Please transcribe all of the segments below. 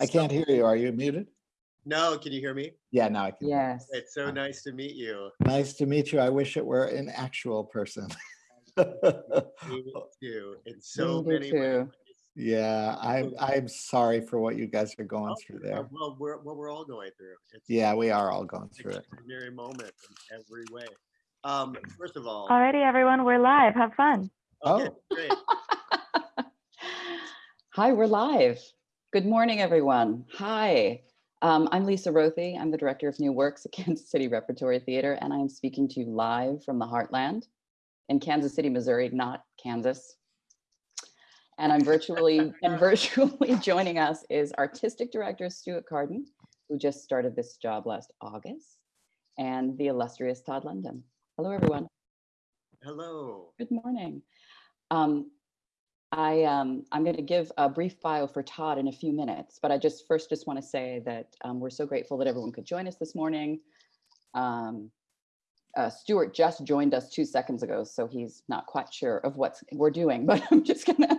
I can't hear you. Are you muted? No, can you hear me? Yeah, now I can. Yes. It's so nice to meet you. Nice to meet you. I wish it were an actual person. Me too, in so Me many too. ways. Yeah, I'm, I'm sorry for what you guys are going through Uh, there. Well, we're, what we're all going through. It's Yeah, we are all going through it. extraordinary moment in every way. Um, first of all, Alrighty, everyone, we're live. Have fun. okay, Oh. great. Hi, we're live. Good morning, everyone. Hi, um, I'm Lisa Rothe. I'm the Director of New Works at Kansas City Repertory Theater, and I'm speaking to you live from the Heartland in Kansas City, Missouri, not Kansas. And I'm virtually, and virtually joining us is Artistic Director Stuart Carden, who just started this job last August, and the illustrious Todd London. Hello, everyone. Hello. Good morning. Um, I, um, I'm going to give a brief bio for Todd in a few minutes, but I just first just want to say that um, we're so grateful that everyone could join us this morning. Um, uh, Stuart just joined us two seconds ago, so he's not quite sure of what we're doing, but I'm just gonna,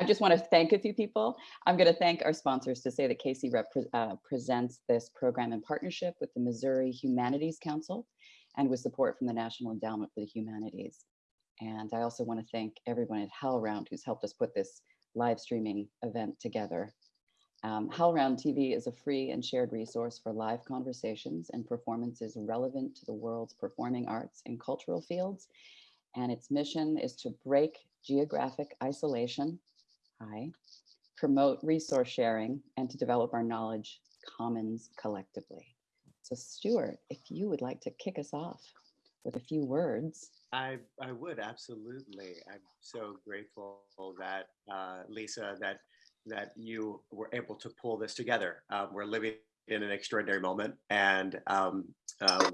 I just want to thank a few people. I'm going to thank our sponsors to say that Casey uh, presents this program in partnership with the Missouri Humanities Council and with support from the National Endowment for the Humanities. And I also want to thank everyone at HowlRound who's helped us put this live streaming event together. Um, HowlRound TV is a free and shared resource for live conversations and performances relevant to the world's performing arts and cultural fields. And its mission is to break geographic isolation, hi, promote resource sharing, and to develop our knowledge commons collectively. So Stuart, if you would like to kick us off with a few words. I, I would absolutely. I'm so grateful that uh, Lisa, that that you were able to pull this together. Um, we're living in an extraordinary moment, and um, uh,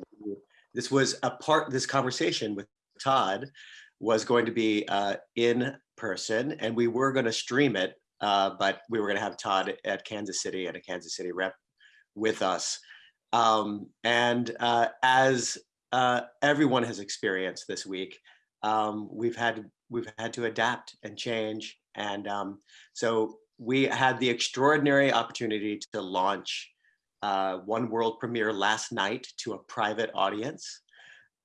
this was a part. This conversation with Todd was going to be uh, in person, and we were going to stream it, uh, but we were going to have Todd at Kansas City and a Kansas City rep with us. Um, and uh, as uh, everyone has experienced this week. Um, we've had we've had to adapt and change, and um, so we had the extraordinary opportunity to launch uh, one world premiere last night to a private audience,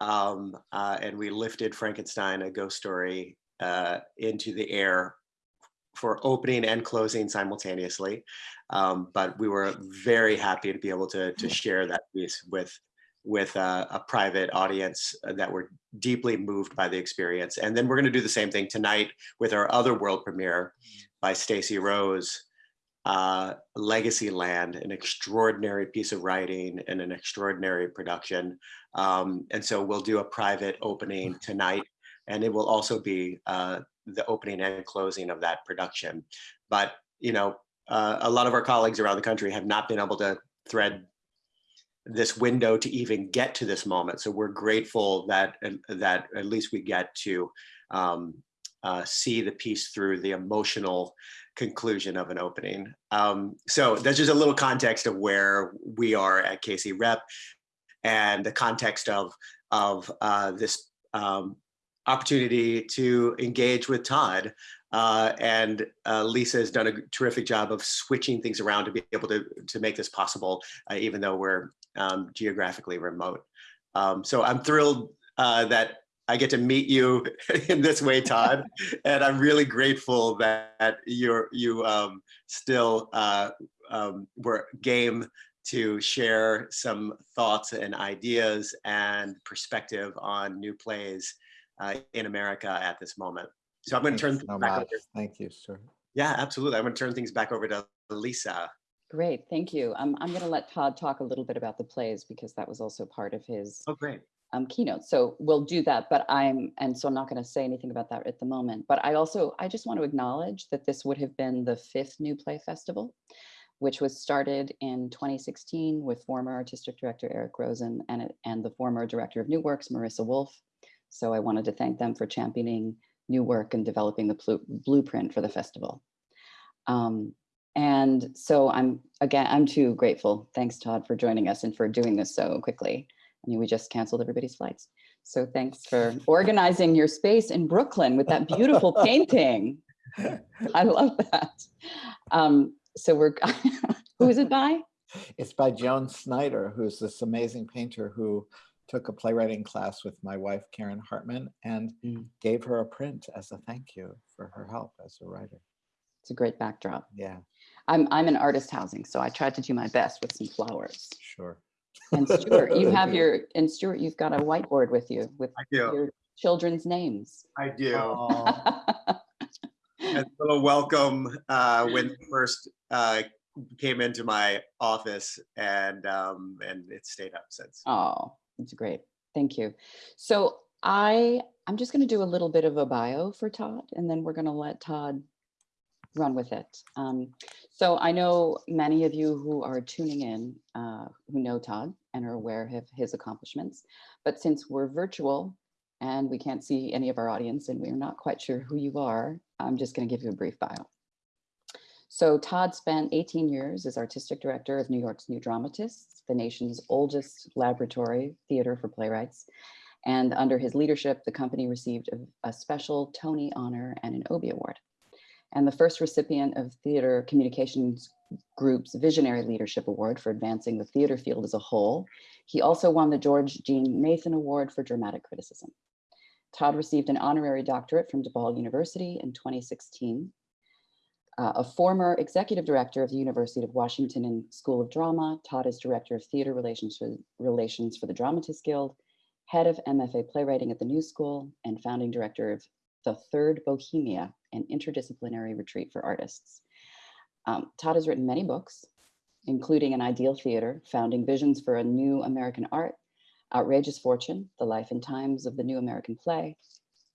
um, uh, and we lifted Frankenstein: A Ghost Story uh, into the air for opening and closing simultaneously. Um, but we were very happy to be able to to share that piece with with a, a, private audience uh, that were deeply moved by the experience. And then we're going to do the same thing tonight with our other world premiere by Stacey Rose, uh, Legacy Land, an extraordinary piece of writing and an extraordinary production. Um, and so we'll do a private opening tonight, and it will also be uh, the opening and closing of that production. But you know, uh, a lot of our colleagues around the country have not been able to thread this window to even get to this moment. So we're grateful that that at least we get to um, uh, see the piece through the emotional conclusion of an opening. Um, so that's just a little context of where we are at KC Rep and the context of of uh, this um, opportunity to engage with Todd. Uh, and uh, Lisa has done a terrific job of switching things around to be able to, to make this possible, uh, even though we're um, geographically remote. Um, so I'm thrilled uh, that I get to meet you in this way, Todd, and I'm really grateful that you're you um, still uh, um, were game to share some thoughts and ideas and perspective on new plays uh, in America at this moment. So I'm going to turn so back much. over. Thank you, sir. Yeah, absolutely. I'm going to turn things back over to Lisa. Great, thank you. Um, I'm going to let Todd talk a little bit about the plays because that was also part of his Oh, great. um, keynote. So we'll do that, but I'm, and so I'm not going to say anything about that at the moment. But I also, I just want to acknowledge that this would have been the fifth New Play Festival, which was started in 2016 with former artistic director Eric Rosen and, it- and the former director of New Works, Marissa Wolf. So I wanted to thank them for championing new work and developing the blueprint for the festival. Um, and so I'm, again, I'm too grateful. Thanks, Todd, for joining us and for doing this so quickly. I mean, we just canceled everybody's flights. So thanks for organizing your space in Brooklyn with that beautiful painting. I love that. Um, so we're, who is it by? It's by Joan Snyder, who's this amazing painter who took a playwriting class with my wife, Karen Hartman, and Mm. gave her a print as a thank you for her help as a writer. It's a great backdrop. Yeah, I'm, I'm an artist housing, so I tried to do my best with some flowers. sure. And Stuart, you have your, and Stuart, you've got a whiteboard with you with your children's names. I do. A little welcome uh, when first uh, came into my office, and um, and it stayed up since. Oh, that's great. Thank you. So I, I'm just going to do a little bit of a bio for Todd, and then we're going to let Todd run with it. Um, so I know many of you who are tuning in, uh, who know Todd and are aware of his accomplishments, but since we're virtual and we can't see any of our audience and we're not quite sure who you are, I'm just going to give you a brief bio. So Todd spent 18 years as artistic director of New York's New Dramatists, the nation's oldest laboratory theater for playwrights. And under his leadership, the company received a, a special Tony honor and an Obie Award. And the first recipient of Theater Communications Group's Visionary Leadership Award for advancing the theater field as a whole. He also won the George Jean Nathan Award for Dramatic Criticism. Todd received an honorary doctorate from DePaul University in 2016 uh, a former executive director of the University of Washington and School of Drama, Todd is director of theater relations for, relations for the Dramatists Guild, head of MFA playwriting at the New School, and founding director of the Third Bohemia, an interdisciplinary retreat for artists. Um, Todd has written many books, including An Ideal Theater, Founding Visions for a New American Art, Outrageous Fortune, The Life and Times of the New American Play,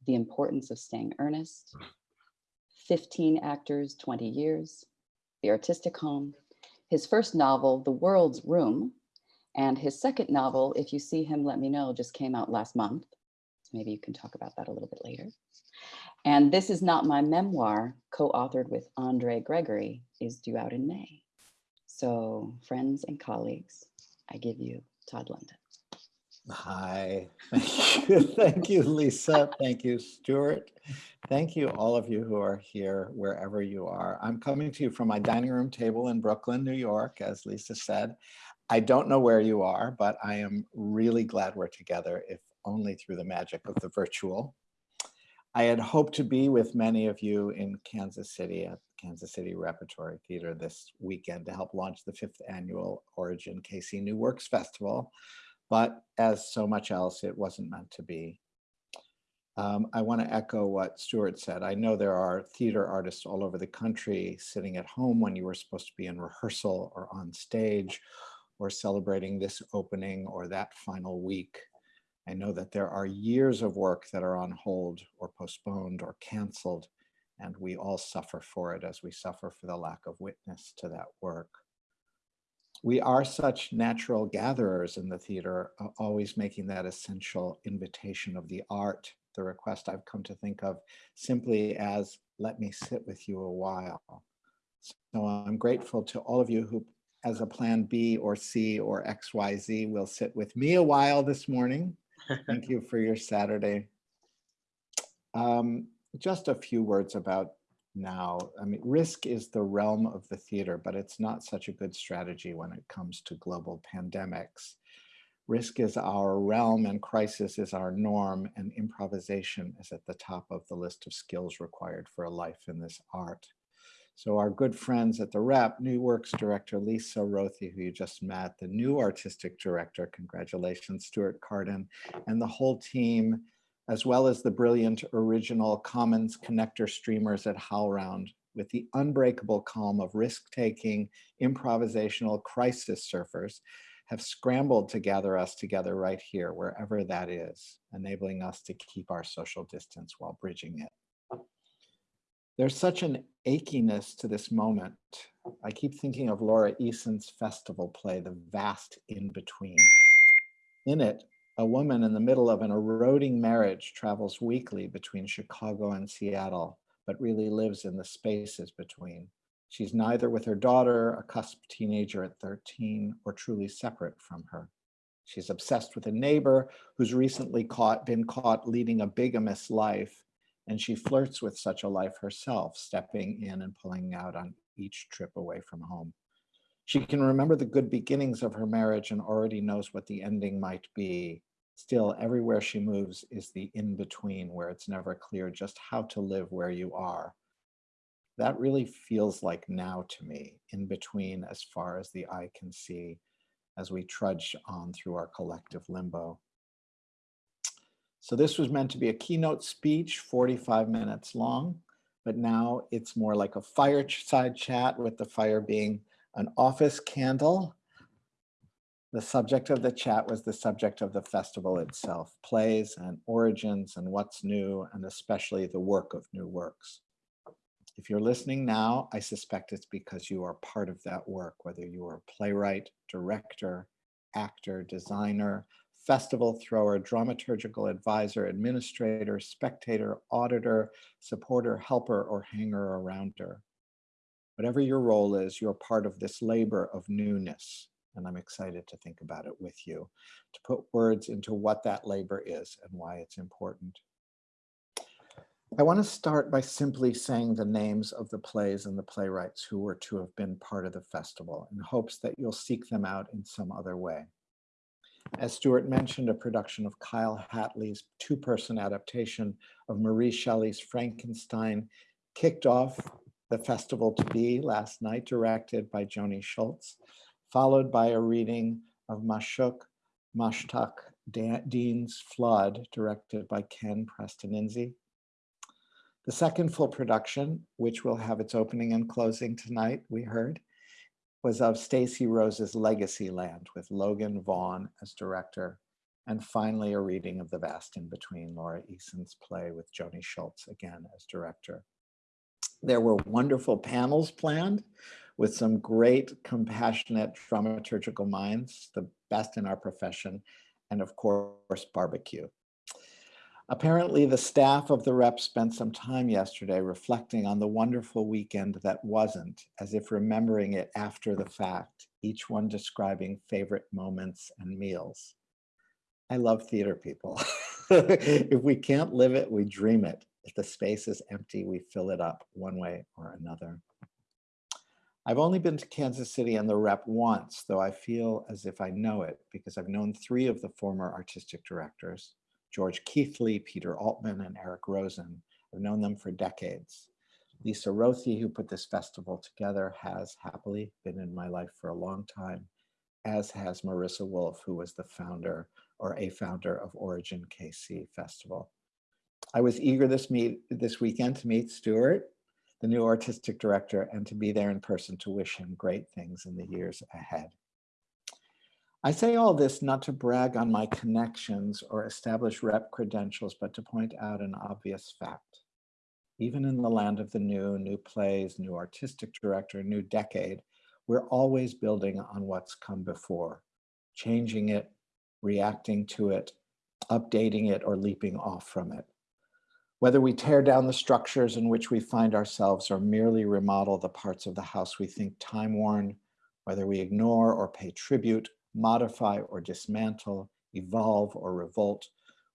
The Importance of Staying Earnest, 15 actors, 20 years, The Artistic Home, his first novel, The World's Room, and his second novel, If You See Him, Let Me Know, just came out last month. Maybe you can talk about that a little bit later. And This Is Not My Memoir, co-authored with Andre Gregory, is due out in May. So friends and colleagues, I give you Todd London. Hi, thank you, thank you, Lisa, thank you, Stuart. Thank you, all of you who are here, wherever you are. I'm coming to you from my dining room table in Brooklyn, New York, as Lisa said. I don't know where you are, but I am really glad we're together, if only through the magic of the virtual. I had hoped to be with many of you in Kansas City at Kansas City Repertory Theater this weekend to help launch the fifth annual Origin KC New Works Festival. But as so much else, it wasn't meant to be. Um, I want to echo what Stuart said. I know there are theater artists all over the country sitting at home when you were supposed to be in rehearsal or on stage or celebrating this opening or that final week. I know that there are years of work that are on hold or postponed or canceled, and we all suffer for it as we suffer for the lack of witness to that work. We are such natural gatherers in the theater, always making that essential invitation of the art, the request I've come to think of simply as, let me sit with you a while. So I'm grateful to all of you who, as a plan B or C or XYZ, will sit with me a while this morning. Thank you for your Saturday. Um, just a few words about now. I mean, risk is the realm of the theater, but it's not such a good strategy when it comes to global pandemics. Risk is our realm and crisis is our norm and improvisation is at the top of the list of skills required for a life in this art. So our good friends at the rep, New Works director Lisa Rothe, who you just met, the new artistic director, congratulations, Stuart Carden, and the whole team, as well as the brilliant original Commons connector streamers at HowlRound, with the unbreakable calm of risk-taking, improvisational crisis surfers, have scrambled to gather us together right here, wherever that is, enabling us to keep our social distance while bridging it. There's such an achiness to this moment. I keep thinking of Laura Eason's festival play, The Vast In-Between. In it, a woman in the middle of an eroding marriage travels weekly between Chicago and Seattle, but really lives in the spaces between. She's neither with her daughter, a cusp teenager at 13, or truly separate from her. She's obsessed with a neighbor who's recently caught, been caught leading a bigamous life, and she flirts with such a life herself, stepping in and pulling out on each trip away from home. She can remember the good beginnings of her marriage and already knows what the ending might be. Still, everywhere she moves is the in between where it's never clear just how to live where you are. That really feels like now to me, in between as far as the eye can see, as we trudge on through our collective limbo. So this was meant to be a keynote speech, 45 minutes long, but now it's more like a fireside chat with the fire being an office candle. The subject of the chat was the subject of the festival itself, plays and origins and what's new, and especially the work of new works. If you're listening now, I suspect it's because you are part of that work, whether you are a playwright, director, actor, designer, festival thrower, dramaturgical advisor, administrator, spectator, auditor, supporter, helper, or hanger arounder. Whatever your role is, you're part of this labor of newness. And I'm excited to think about it with you, to put words into what that labor is and why it's important. I want to start by simply saying the names of the plays and the playwrights who were to have been part of the festival in hopes that you'll seek them out in some other way. As Stuart mentioned, a production of Kyle Hatley's two-person adaptation of Mary Shelley's Frankenstein kicked off the festival to be last night, directed by Joanie Schultz, followed by a reading of Mashuq Mushtaq Deen's Flood, directed by Ken Prestininzi. The second full production, which will have its opening and closing tonight, we heard, was of Stacey Rose's Legacy Land with Logan Vaughn as director. And finally, a reading of The Vast in Between, Laura Eason's play with Joanie Schultz again as director. There were wonderful panels planned with some great compassionate dramaturgical minds, the best in our profession, and of course, barbecue. Apparently, the staff of the rep spent some time yesterday reflecting on the wonderful weekend that wasn't, as if remembering it after the fact, each one describing favorite moments and meals. I love theater people. if we can't live it, we dream it. If the space is empty, we fill it up one way or another. I've only been to Kansas City and the rep once, though I feel as if I know it because I've known three of the former artistic directors, George Keathley, Peter Altman, and Eric Rosen. I've known them for decades. Lisa Rothe, who put this festival together, has happily been in my life for a long time, as has Marissa Wolf, who was the founder or a founder of Origin KC Festival. I was eager this meet this weekend to meet Stuart, the new artistic director, and to be there in person to wish him great things in the years ahead. I say all this not to brag on my connections or establish rep credentials, but to point out an obvious fact. Even in the land of the new, new plays, new artistic director, new decade, we're always building on what's come before, changing it, reacting to it, updating it, or leaping off from it. Whether we tear down the structures in which we find ourselves or merely remodel the parts of the house we think time-worn, whether we ignore or pay tribute, modify or dismantle, evolve or revolt,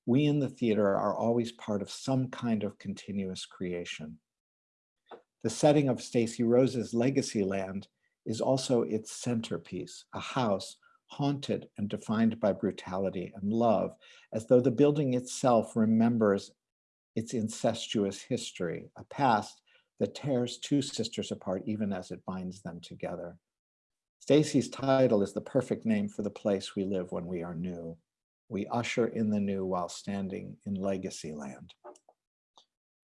we in the theater are always part of some kind of continuous creation. The setting of Stacey Rose's Legacy Land is also its centerpiece, a house haunted and defined by brutality and love, as though the building itself remembers its incestuous history, a past that tears two sisters apart even as it binds them together. Stacey's title is the perfect name for the place we live when we are new. We usher in the new while standing in legacy land.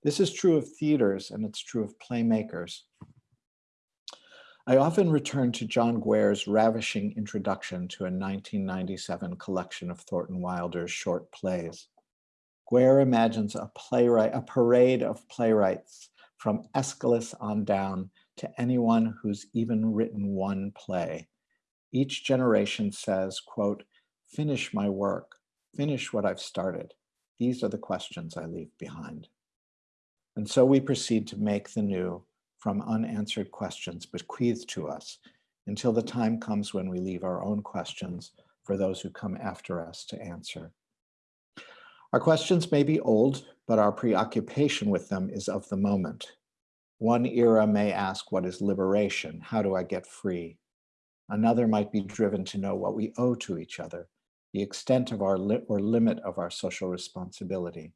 This is true of theaters and it's true of playmakers. I often return to John Guare's ravishing introduction to a 1997 collection of Thornton Wilder's short plays. Guare imagines a playwright, a parade of playwrights from Aeschylus on down to anyone who's even written one play. Each generation says, quote, finish my work, finish what I've started. These are the questions I leave behind. And so we proceed to make the new from unanswered questions bequeathed to us until the time comes when we leave our own questions for those who come after us to answer. Our questions may be old, but our preoccupation with them is of the moment. One era may ask, what is liberation? How do I get free? Another might be driven to know what we owe to each other, the extent of our li or limit of our social responsibility.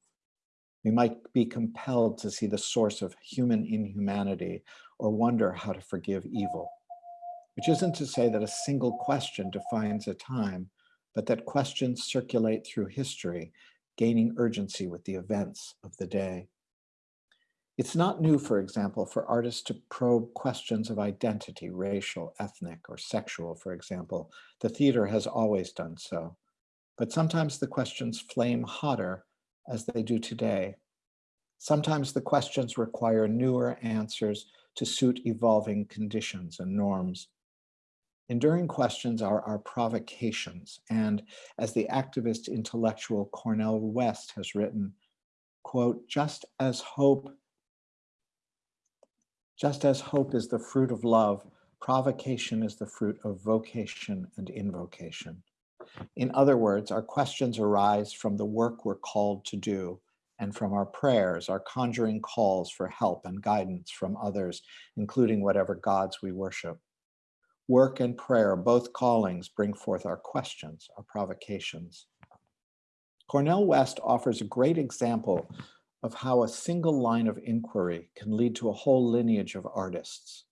We might be compelled to see the source of human inhumanity or wonder how to forgive evil, which isn't to say that a single question defines a time, but that questions circulate through history, gaining urgency with the events of the day. It's not new, for example, for artists to probe questions of identity, racial, ethnic, or sexual, for example. The theater has always done so. But sometimes the questions flame hotter as they do today. Sometimes the questions require newer answers to suit evolving conditions and norms. Enduring questions are our provocations. And as the activist intellectual Cornel West has written, quote, just as hope just as hope is the fruit of love, provocation is the fruit of vocation and invocation. In other words, our questions arise from the work we're called to do and from our prayers, our conjuring calls for help and guidance from others, including whatever gods we worship. Work and prayer, both callings, bring forth our questions, our provocations. Cornel West offers a great example of how a single line of inquiry can lead to a whole lineage of artists.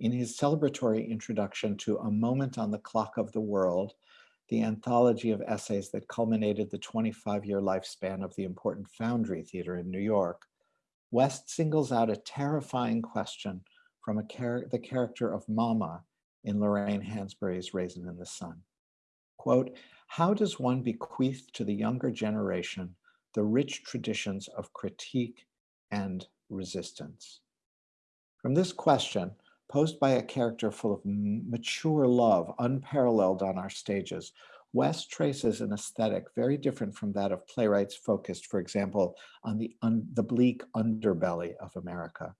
In his celebratory introduction to A Moment on the Clock of the World, the anthology of essays that culminated the 25-year lifespan of the important Foundry Theater in New York, West singles out a terrifying question from char the character of Mama in Lorraine Hansberry's Raisin in the Sun. Quote, how does one bequeath to the younger generation the rich traditions of critique and resistance. From this question, posed by a character full of mature love, unparalleled on our stages, West traces an aesthetic very different from that of playwrights focused, for example, on the, the bleak underbelly of America.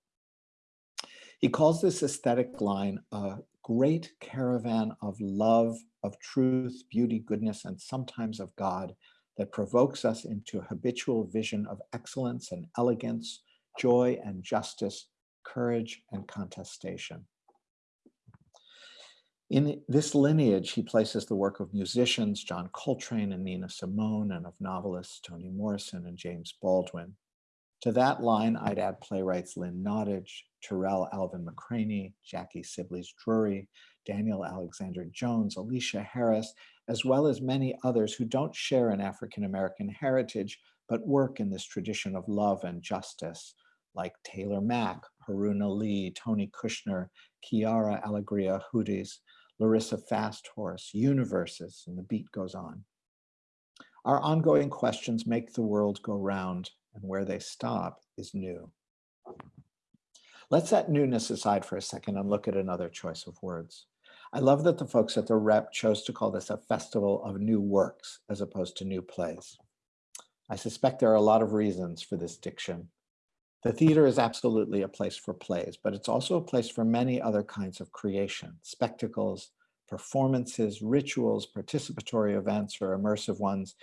He calls this aesthetic line a great caravan of love, of truth, beauty, goodness, and sometimes of God that provokes us into a habitual vision of excellence and elegance, joy and justice, courage and contestation. In this lineage, he places the work of musicians, John Coltrane and Nina Simone, and of novelists, Toni Morrison and James Baldwin. To that line, I'd add playwrights Lynn Nottage, Tarell Alvin McCraney, Jackie Sibblies Drury, Daniel Alexander Jones, Aleshea Harris, as well as many others who don't share an African-American heritage, but work in this tradition of love and justice, like Taylor Mac, Haruna Lee, Tony Kushner, Quiara Alegria Hudes, Larissa Fasthorse, universes, and the beat goes on. Our ongoing questions make the world go round, and where they stop is new. Let's set newness aside for a second and look at another choice of words. I love that the folks at the rep chose to call this a festival of new works as opposed to new plays. I suspect there are a lot of reasons for this diction. The theater is absolutely a place for plays, but it's also a place for many other kinds of creation, spectacles, performances, rituals, participatory events or immersive ones,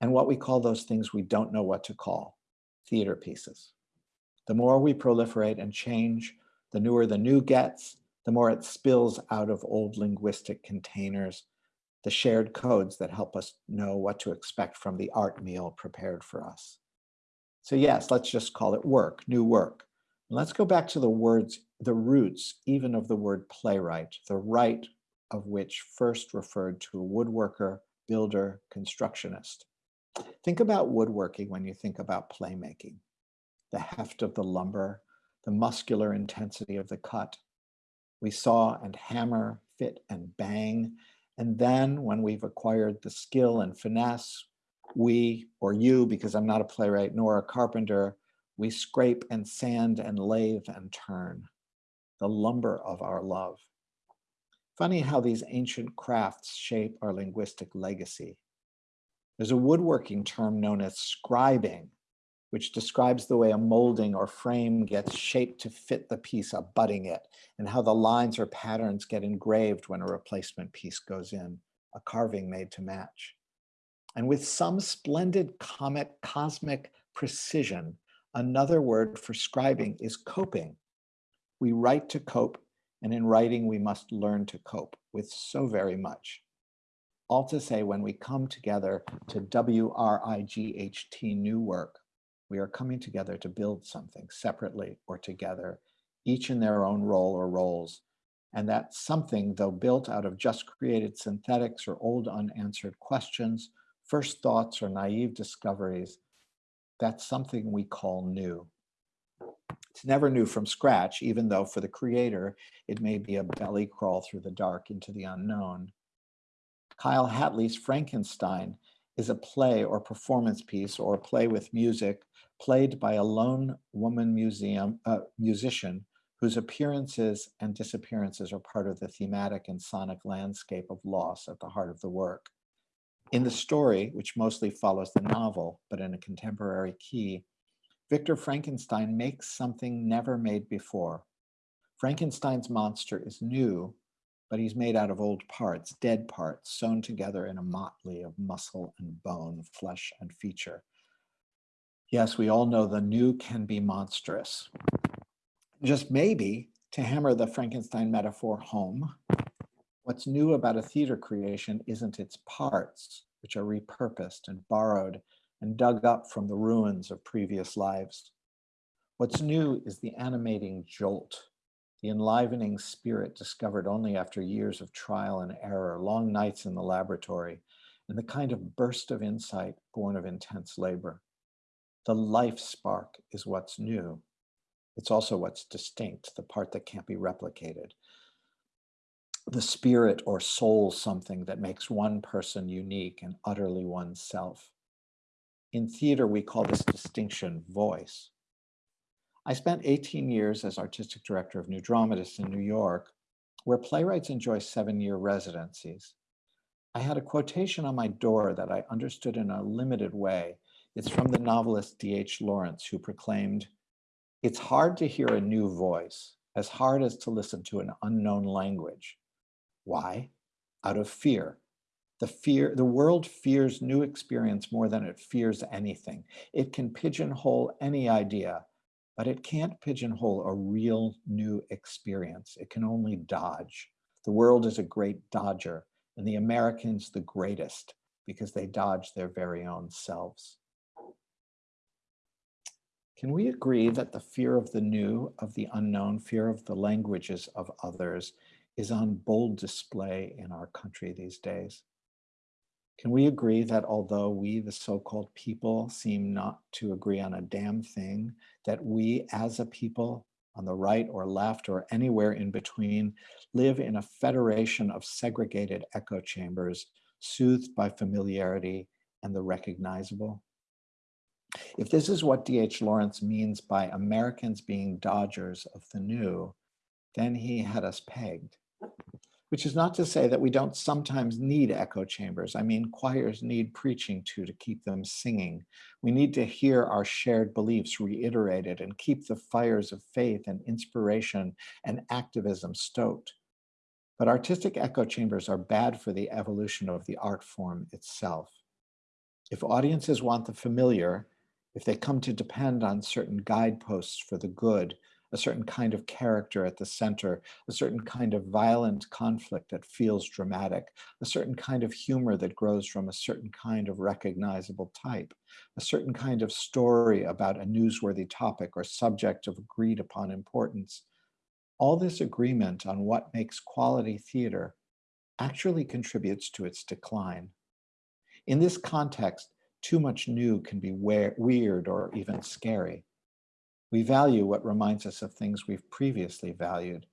and what we call those things we don't know what to call, theater pieces. The more we proliferate and change, the newer the new gets, the more it spills out of old linguistic containers, the shared codes that help us know what to expect from the art meal prepared for us. So yes, let's just call it work, new work. Let's go back to the words, the roots even of the word playwright, the right of which first referred to a woodworker, builder, constructionist. Think about woodworking when you think about playmaking. The heft of the lumber, the muscular intensity of the cut, we saw and hammer, fit and bang. And then when we've acquired the skill and finesse, we, or you, because I'm not a playwright nor a carpenter, we scrape and sand and lathe and turn, the lumber of our love. Funny how these ancient crafts shape our linguistic legacy. There's a woodworking term known as scribing, which describes the way a molding or frame gets shaped to fit the piece abutting it, and how the lines or patterns get engraved when a replacement piece goes in, a carving made to match. And with some splendid comic, cosmic precision, another word for scribing is coping, We write to cope, and in writing, we must learn to cope with so very much. All to say, when we come together to W-R-I-G-H-T new work, we are coming together to build something separately or together, each in their own role or roles. And that something, though built out of just created synthetics or old unanswered questions, first thoughts or naive discoveries, that's something we call new. It's never new from scratch, even though for the creator, it may be a belly crawl through the dark into the unknown. Kyle Hatley's Frankenstein is a play or performance piece or a play with music played by a lone woman museum uh, musician whose appearances and disappearances are part of the thematic and sonic landscape of loss at the heart of the work. In the story, which mostly follows the novel, but in a contemporary key, Victor Frankenstein makes something never made before. Frankenstein's monster is new, but he's made out of old parts, dead parts, sewn together in a motley of muscle and bone, flesh and feature. Yes, we all know the new can be monstrous. Just maybe, to hammer the Frankenstein metaphor home, what's new about a theater creation isn't its parts, which are repurposed and borrowed and dug up from the ruins of previous lives. What's new is the animating jolt, the enlivening spirit discovered only after years of trial and error, long nights in the laboratory, and the kind of burst of insight born of intense labor. The life spark is what's new. It's also what's distinct, the part that can't be replicated. The spirit or soul something that makes one person unique and utterly oneself. In theater, we call this distinction voice. I spent 18 years as artistic director of New Dramatists in New York, where playwrights enjoy seven-year residencies. I had a quotation on my door that I understood in a limited way. It's from the novelist D.H. Lawrence, who proclaimed, it's hard to hear a new voice, as hard as to listen to an unknown language. Why? Out of fear. The fear, the world fears new experience more than it fears anything. It can pigeonhole any idea, but it can't pigeonhole a real new experience. It can only dodge. The world is a great dodger, and the Americans the greatest because they dodge their very own selves. Can we agree that the fear of the new, of the unknown, fear of the languages of others is on bold display in our country these days? Can we agree that although we, the so-called people, seem not to agree on a damn thing, that we as a people on the right or left or anywhere in between live in a federation of segregated echo chambers soothed by familiarity and the recognizable? If this is what D.H. Lawrence means by Americans being dodgers of the new, then he had us pegged which is not to say that we don't sometimes need echo chambers. I mean, choirs need preaching to to keep them singing. We need to hear our shared beliefs reiterated and keep the fires of faith and inspiration and activism stoked. But artistic echo chambers are bad for the evolution of the art form itself. If audiences want the familiar, if they come to depend on certain guideposts for the good, a certain kind of character at the center, a certain kind of violent conflict that feels dramatic, a certain kind of humor that grows from a certain kind of recognizable type, a certain kind of story about a newsworthy topic or subject of agreed upon importance. All this agreement on what makes quality theater actually contributes to its decline. In this context, too much new can be weird or even scary. We value what reminds us of things we've previously valued,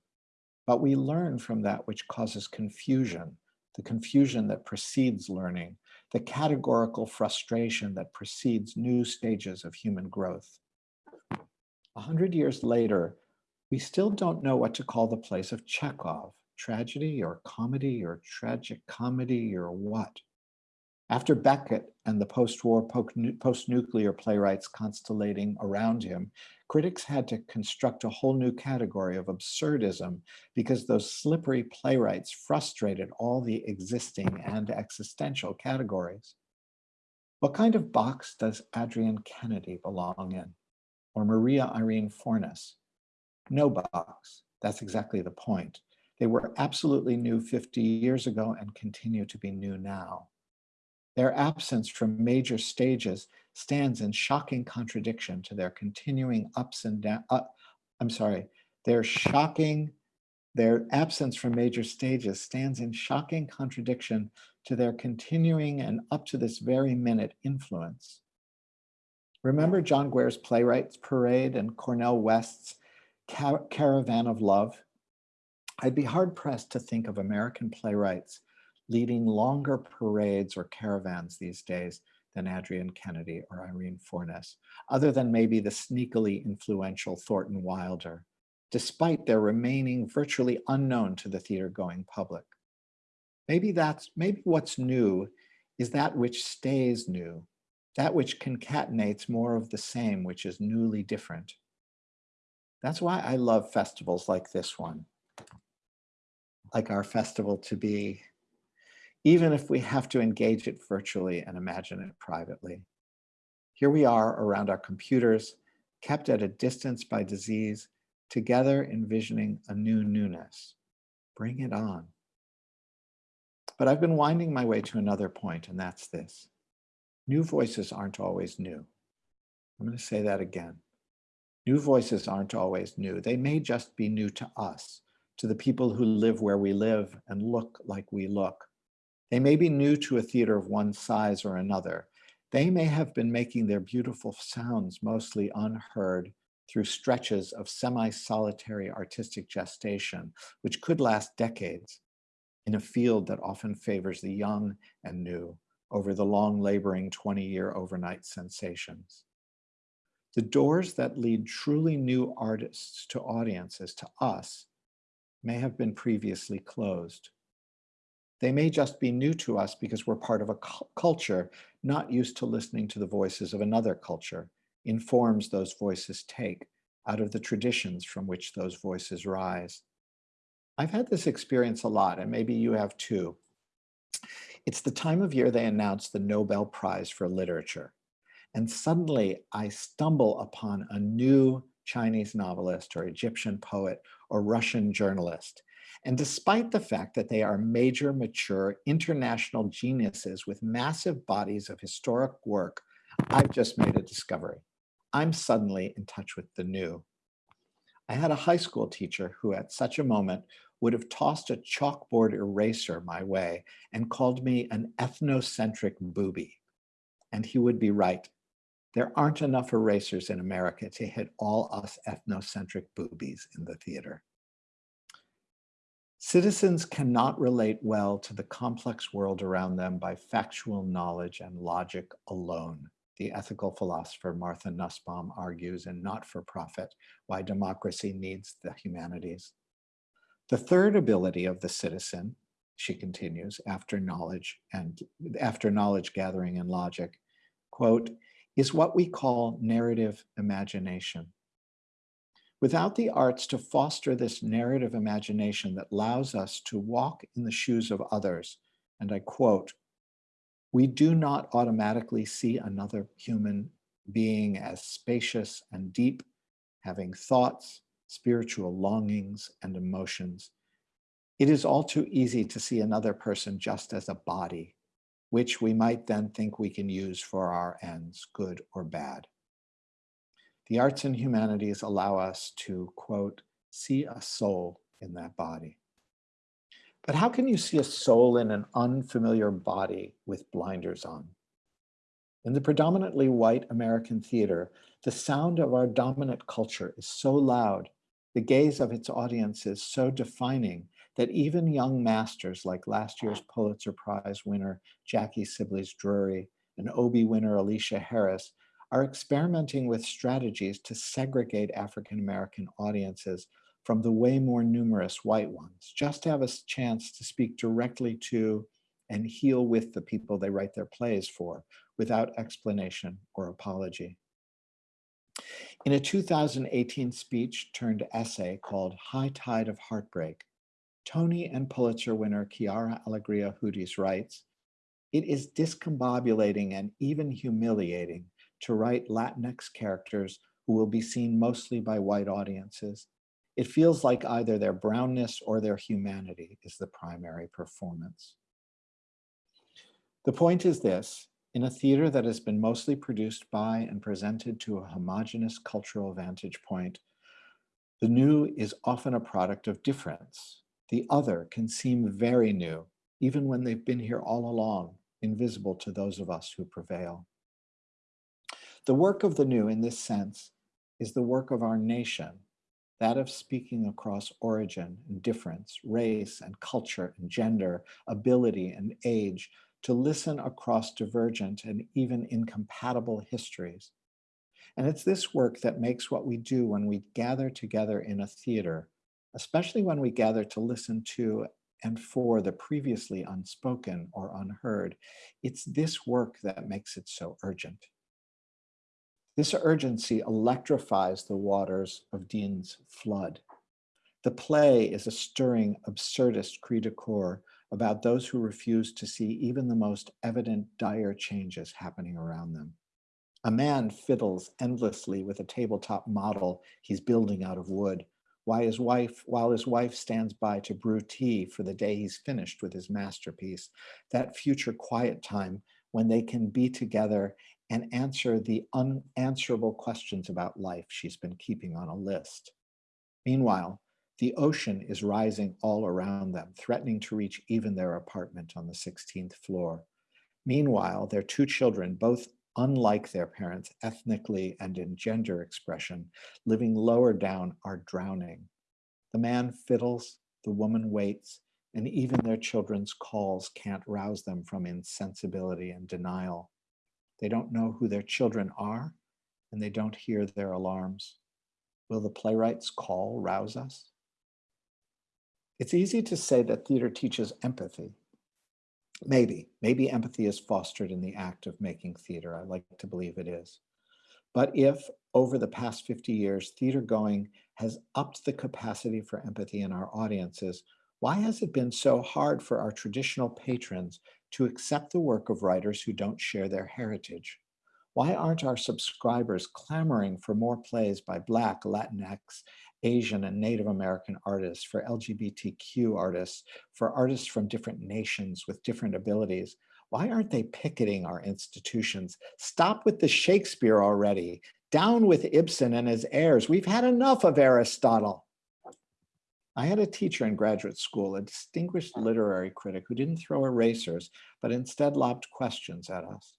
but we learn from that which causes confusion, the confusion that precedes learning, the categorical frustration that precedes new stages of human growth. A hundred years later, we still don't know what to call the place of Chekhov, tragedy or comedy or tragic comedy or what. After Beckett and the post-war post-nuclear playwrights constellating around him, critics had to construct a whole new category of absurdism because those slippery playwrights frustrated all the existing and existential categories. What kind of box does Adrienne Kennedy belong in? Or Maria Irene Fornes? No box. That's exactly the point. They were absolutely new 50 years ago and continue to be new now. Their absence from major stages stands in shocking contradiction to their continuing ups and down, uh, I'm sorry, their shocking, their absence from major stages stands in shocking contradiction to their continuing and up to this very minute influence. Remember John Guare's Playwrights Parade and Cornel West's Car Caravan of Love? I'd be hard pressed to think of American playwrights leading longer parades or caravans these days than Adrienne Kennedy or Irene Fornes, other than maybe the sneakily influential Thornton Wilder, despite their remaining virtually unknown to the theater going public. Maybe that's, maybe what's new is that which stays new, that which concatenates more of the same, which is newly different. That's why I love festivals like this one, like our festival to be even if we have to engage it virtually and imagine it privately. Here we are around our computers, kept at a distance by disease, together envisioning a new newness. Bring it on. But I've been winding my way to another point, and that's this. New voices aren't always new. I'm going to say that again. New voices aren't always new. They may just be new to us, to the people who live where we live and look like we look. They may be new to a theater of one size or another. They may have been making their beautiful sounds mostly unheard through stretches of semi-solitary artistic gestation, which could last decades in a field that often favors the young and new over the long laboring 20-year overnight sensations. The doors that lead truly new artists to audiences, to us, may have been previously closed. They may just be new to us because we're part of a culture not used to listening to the voices of another culture in forms those voices take out of the traditions from which those voices rise. I've had this experience a lot, and maybe you have too. It's the time of year they announce the Nobel Prize for Literature. And suddenly I stumble upon a new Chinese novelist or Egyptian poet or Russian journalist and despite the fact that they are major, mature, international geniuses with massive bodies of historic work, I've just made a discovery. I'm suddenly in touch with the new. I had a high school teacher who at such a moment would have tossed a chalkboard eraser my way and called me an ethnocentric booby. And he would be right. There aren't enough erasers in America to hit all us ethnocentric boobies in the theater. Citizens cannot relate well to the complex world around them by factual knowledge and logic alone. The ethical philosopher Martha Nussbaum argues in Not for Profit, Why Democracy Needs the Humanities. The third ability of the citizen, she continues, after knowledge and after knowledge gathering and logic, quote, is what we call narrative imagination. Without the arts to foster this narrative imagination that allows us to walk in the shoes of others, and I quote, we do not automatically see another human being as spacious and deep, having thoughts, spiritual longings, and emotions. It is all too easy to see another person just as a body, which we might then think we can use for our ends, good or bad. The arts and humanities allow us to, quote, see a soul in that body. But how can you see a soul in an unfamiliar body with blinders on? In the predominantly white American theater, the sound of our dominant culture is so loud, the gaze of its audience is so defining that even young masters like last year's Pulitzer Prize winner Jackie Sibblies Drury and Obie winner Aleshea Harris are experimenting with strategies to segregate African-American audiences from the way more numerous white ones, just to have a chance to speak directly to and heal with the people they write their plays for without explanation or apology. In a 2018 speech turned essay called High Tide of Heartbreak, Tony and Pulitzer winner Quiara Alegria Hudes writes, it is discombobulating and even humiliating to write Latinx characters who will be seen mostly by white audiences, It feels like either their brownness or their humanity is the primary performance. The point is this, in a theater that has been mostly produced by and presented to a homogenous cultural vantage point, the new is often a product of difference. The other can seem very new, even when they've been here all along, invisible to those of us who prevail. The work of the new in this sense is the work of our nation, that of speaking across origin and difference, race and culture and gender, ability and age, to listen across divergent and even incompatible histories. And it's this work that makes what we do when we gather together in a theater, especially when we gather to listen to and for the previously unspoken or unheard. It's this work that makes it so urgent. This urgency electrifies the waters of Deen's flood. The play is a stirring, absurdist cri de coeur about those who refuse to see even the most evident dire changes happening around them. A man fiddles endlessly with a tabletop model he's building out of wood, while his wife, while his wife stands by to brew tea for the day he's finished with his masterpiece, that future quiet time when they can be together and answer the unanswerable questions about life she's been keeping on a list. Meanwhile, the ocean is rising all around them, threatening to reach even their apartment on the 16th floor. Meanwhile, their two children, both unlike their parents ethnically and in gender expression, living lower down, are drowning. The man fiddles, the woman waits, and even their children's calls can't rouse them from insensibility and denial. They don't know who their children are, and they don't hear their alarms. Will the playwright's call rouse us? It's easy to say that theater teaches empathy. Maybe, maybe empathy is fostered in the act of making theater. I like to believe it is. But if over the past 50 years, theater going has upped the capacity for empathy in our audiences, why has it been so hard for our traditional patrons to accept the work of writers who don't share their heritage? Why aren't our subscribers clamoring for more plays by Black, Latinx, Asian and Native American artists, for LGBTQ artists, for artists from different nations with different abilities? Why aren't they picketing our institutions? Stop with the Shakespeare already. Down with Ibsen and his heirs. We've had enough of Aristotle. I had a teacher in graduate school, a distinguished literary critic who didn't throw erasers, but instead lobbed questions at us.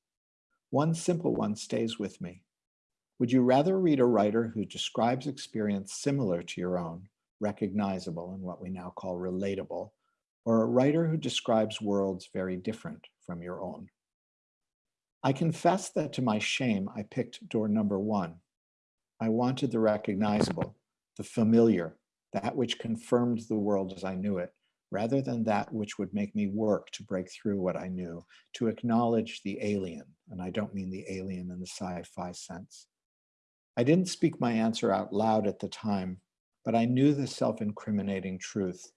One simple one stays with me. Would you rather read a writer who describes experience similar to your own, recognizable and what we now call relatable, or a writer who describes worlds very different from your own? I confess that to my shame, I picked door number one. I wanted the recognizable, the familiar, that which confirmed the world as I knew it, rather than that which would make me work to break through what I knew, to acknowledge the alien, and I don't mean the alien in the sci-fi sense. I didn't speak my answer out loud at the time, but I knew the self-incriminating truth,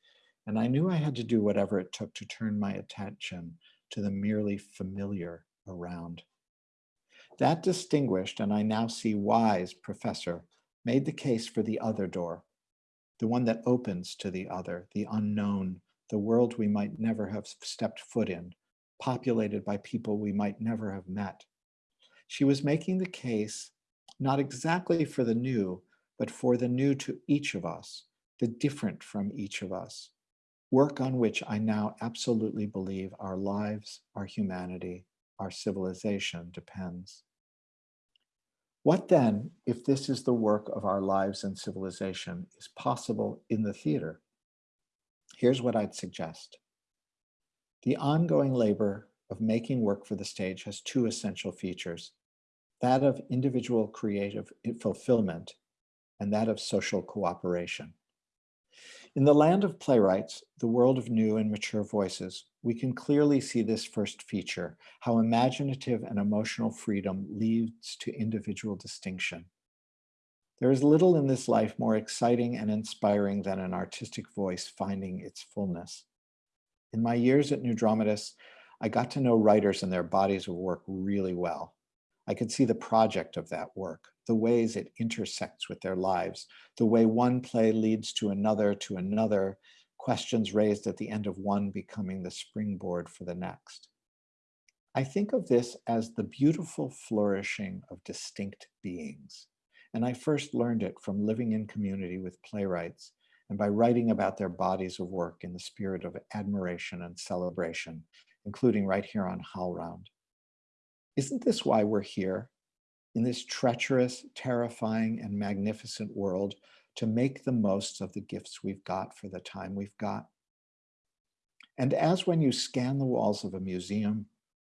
and I knew I had to do whatever it took to turn my attention to the merely familiar around. That distinguished, and I now see wise professor, made the case for the other door, the one that opens to the other, the unknown, the world we might never have stepped foot in, populated by people we might never have met. She was making the case not exactly for the new, but for the new to each of us, the different from each of us, work on which I now absolutely believe our lives, our humanity, our civilization depends. What then, if this is the work of our lives and civilization, is possible in the theater? Here's what I'd suggest. The ongoing labor of making work for the stage has two essential features, that of individual creative eh, fulfillment and that of social cooperation. In the land of playwrights, the world of new and mature voices, we can clearly see this first feature, how imaginative and emotional freedom leads to individual distinction. There is little in this life more exciting and inspiring than an artistic voice finding its fullness. In my years at New Dramatists, I got to know writers and their bodies of work really well. I could see the project of that work, the ways it intersects with their lives, the way one play leads to another, to another, questions raised at the end of one becoming the springboard for the next. I think of this as the beautiful flourishing of distinct beings. And I first learned it from living in community with playwrights and by writing about their bodies of work in the spirit of admiration and celebration, including right here on HowlRound. Isn't this why we're here? In this treacherous, terrifying, and magnificent world to make the most of the gifts we've got for the time we've got. And as when you scan the walls of a museum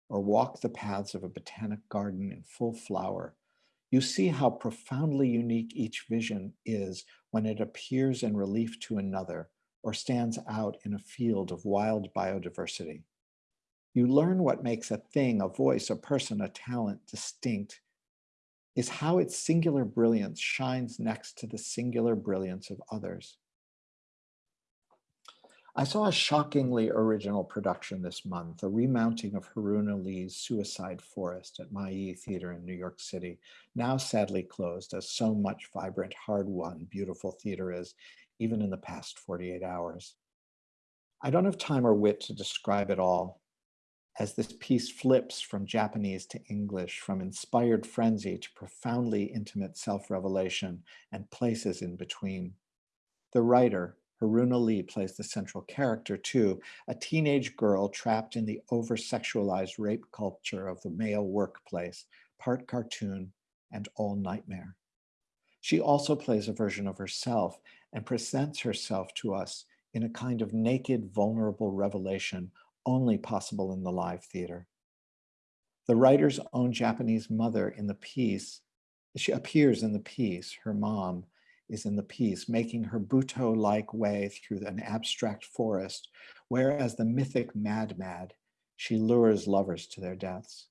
or walk the paths of a botanic garden in full flower, you see how profoundly unique each vision is when it appears in relief to another or stands out in a field of wild biodiversity. You learn what makes a thing, a voice, a person, a talent distinct is how its singular brilliance shines next to the singular brilliance of others. I saw a shockingly original production this month, a remounting of Haruna Lee's Suicide Forest at Mailly Theater in New York City, now sadly closed as so much vibrant, hard-won, beautiful theater is, even in the past 48 hours. I don't have time or wit to describe it all, as this piece flips from Japanese to English, from inspired frenzy to profoundly intimate self-revelation and places in between. The writer, Haruna Lee plays the central character too, a teenage girl trapped in the over-sexualized rape culture of the male workplace, part cartoon and all nightmare. She also plays a version of herself and presents herself to us in a kind of naked, vulnerable revelation only possible in the live theater. The writer's own Japanese mother in the piece, she appears in the piece, her mom, is in the piece, making her Butoh-like way through an abstract forest, whereas the mythic Mad Mad, she lures lovers to their deaths.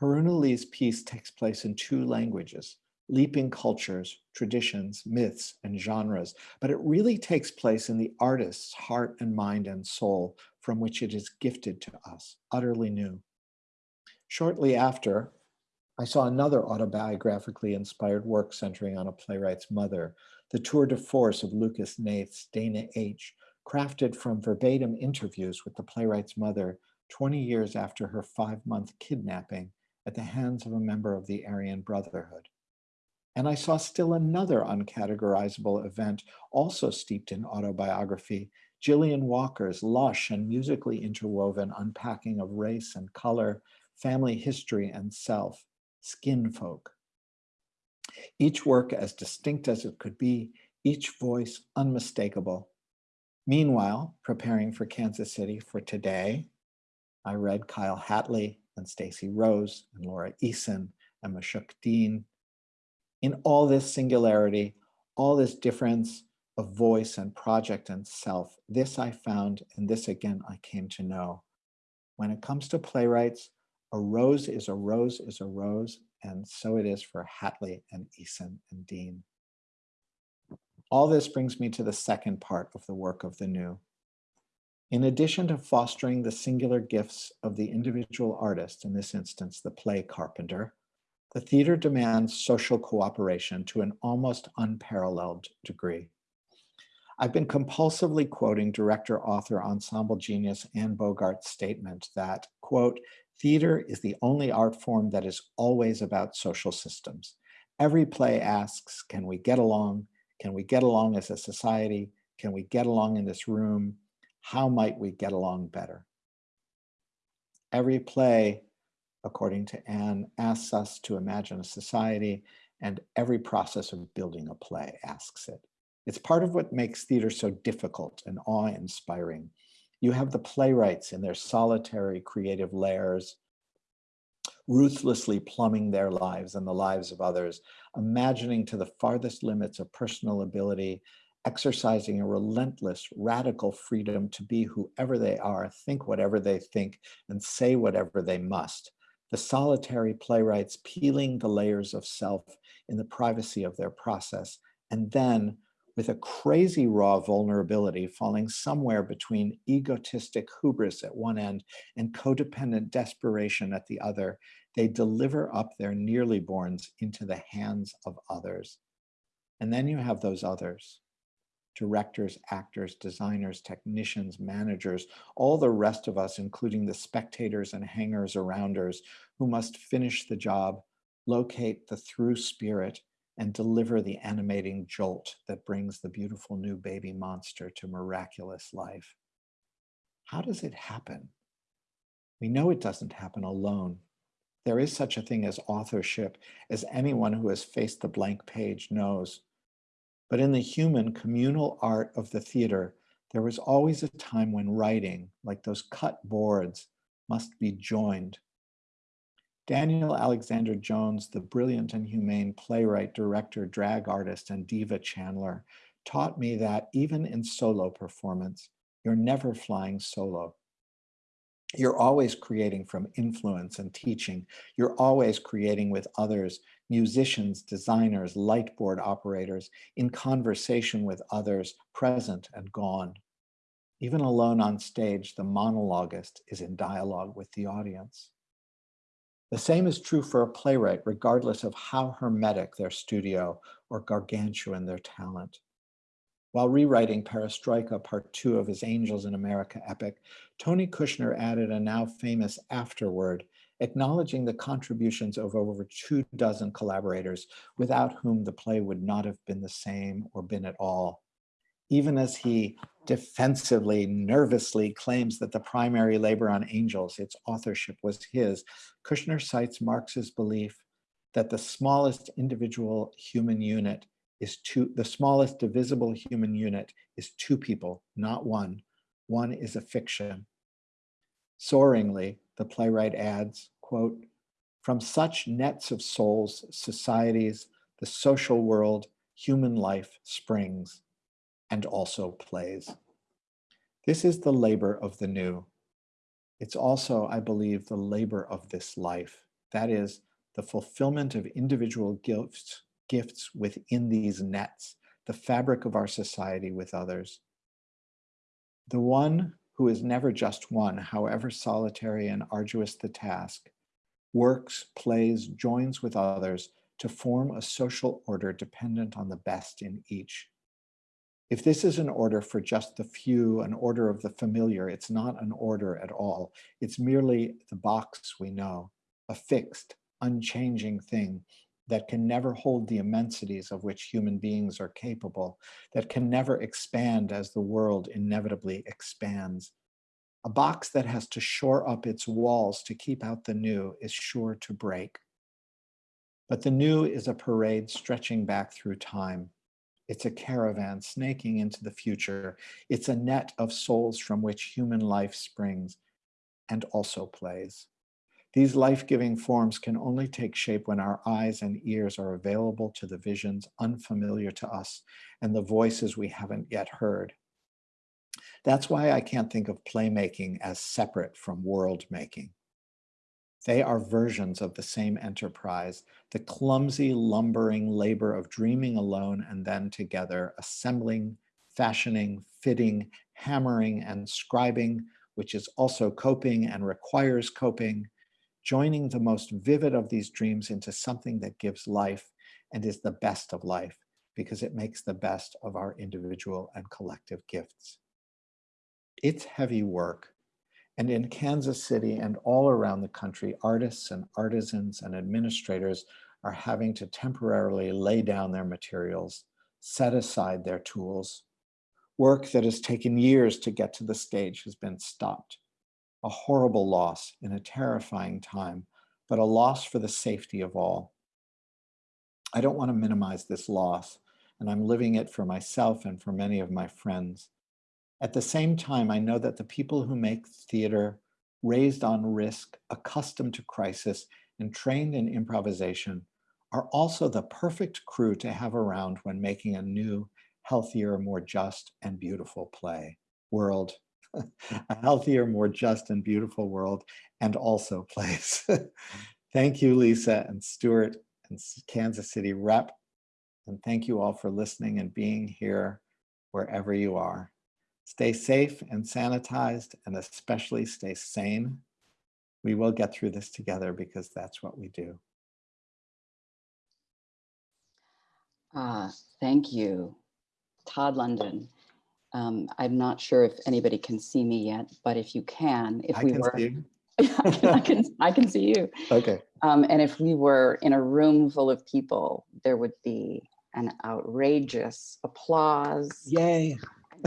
Haruna Lee's piece takes place in two languages, leaping cultures, traditions, myths, and genres, but it really takes place in the artist's heart and mind and soul from which it is gifted to us, utterly new. Shortly after, I saw another autobiographically inspired work centering on a playwright's mother, The Tour de Force of Lucas Hnath's Dana H., crafted from verbatim interviews with the playwright's mother 20 years after her five-month kidnapping at the hands of a member of the Aryan Brotherhood. And I saw still another uncategorizable event also steeped in autobiography, Jillian Walker's lush and musically interwoven unpacking of race and color, family history and self, skin folk. Each work as distinct as it could be, each voice unmistakable. Meanwhile, preparing for Kansas City for today, I read Kyle Hatley and Stacey Rose and Laura Eason and Mashuq Deen. In all this singularity, all this difference of voice and project and self, this I found and this again I came to know. When it comes to playwrights, a rose is a rose is a rose, and so it is for Hatley and Eason and Deen. All this brings me to the second part of the work of the new. In addition to fostering the singular gifts of the individual artist, in this instance, the play carpenter, the theater demands social cooperation to an almost unparalleled degree. I've been compulsively quoting director, author, ensemble genius Anne Bogart's statement that, quote, Theater is the only art form that is always about social systems. Every play asks, can we get along? Can we get along as a society? Can we get along in this room? How might we get along better? Every play, according to Anne, asks us to imagine a society and every process of building a play asks it. It's part of what makes theater so difficult and awe-inspiring you have the playwrights in their solitary creative lairs, ruthlessly plumbing their lives and the lives of others, imagining to the farthest limits of personal ability, exercising a relentless, radical freedom to be whoever they are, think whatever they think, and say whatever they must. The solitary playwrights peeling the layers of self in the privacy of their process, and then with a crazy raw vulnerability falling somewhere between egotistic hubris at one end and codependent desperation at the other, they deliver up their nearly borns into the hands of others. And then you have those others, directors, actors, designers, technicians, managers, all the rest of us, including the spectators and hangers arounders who must finish the job, locate the through spirit, and deliver the animating jolt that brings the beautiful new baby monster to miraculous life. How does it happen? We know it doesn't happen alone. There is such a thing as authorship, as anyone who has faced the blank page knows. But in the human communal art of the theater, there was always a time when writing, like those cut boards, must be joined Daniel Alexander Jones, the brilliant and humane playwright, director, drag artist, and diva channeler, taught me that even in solo performance, you're never flying solo. You're always creating from influence and teaching. You're always creating with others, musicians, designers, light board operators, in conversation with others, present and gone. Even alone on stage, the monologuist is in dialogue with the audience. The same is true for a playwright, regardless of how hermetic their studio or gargantuan their talent. While rewriting Perestroika, part two of his Angels in America epic, Tony Kushner added a now famous afterword, acknowledging the contributions of over two dozen collaborators without whom the play would not have been the same or been at all. Even as he defensively, nervously claims that the primary labor on Angels, its authorship was his, Kushner cites Marx's belief that the smallest individual human unit is two, the smallest divisible human unit is two people, not one. One is a fiction. Soaringly, the playwright adds, quote, from such nets of souls, societies, the social world, human life springs and also plays. This is the labor of the new. It's also, I believe, the labor of this life. That is the fulfillment of individual gifts, gifts within these nets, the fabric of our society with others. The one who is never just one, however solitary and arduous the task, works, plays, joins with others to form a social order dependent on the best in each. If this is an order for just the few, an order of the familiar, it's not an order at all. It's merely the box we know, a fixed, unchanging thing that can never hold the immensities of which human beings are capable, that can never expand as the world inevitably expands. A box that has to shore up its walls to keep out the new is sure to break. But the new is a parade stretching back through time, it's a caravan snaking into the future. It's a net of souls from which human life springs and also plays. These life-giving forms can only take shape when our eyes and ears are available to the visions unfamiliar to us and the voices we haven't yet heard. That's why I can't think of playmaking as separate from world making. They are versions of the same enterprise, the clumsy, lumbering labor of dreaming alone and then together, assembling, fashioning, fitting, hammering, and scribing, which is also coping and requires coping, joining the most vivid of these dreams into something that gives life and is the best of life because it makes the best of our individual and collective gifts. It's heavy work, and in Kansas City and all around the country, artists and artisans and administrators are having to temporarily lay down their materials, set aside their tools. Work that has taken years to get to the stage has been stopped. A horrible loss in a terrifying time, but a loss for the safety of all. I don't want to minimize this loss, and I'm living it for myself and for many of my friends. At the same time, I know that the people who make theater, raised on risk, accustomed to crisis, and trained in improvisation are also the perfect crew to have around when making a new, healthier, more just and beautiful play, world, a healthier, more just and beautiful world, and also place. Thank you, Lisa and Stuart and Kansas City rep And thank you all for listening and being here wherever you are. Stay safe and sanitized, and especially stay sane. We will get through this together because that's what we do. Uh, thank you, Todd London. Um, I'm not sure if anybody can see me yet, but if you can, if I we can were, see you. I can, I can, I can see you. Okay. Um, and if we were in a room full of people, there would be an outrageous applause. Yay.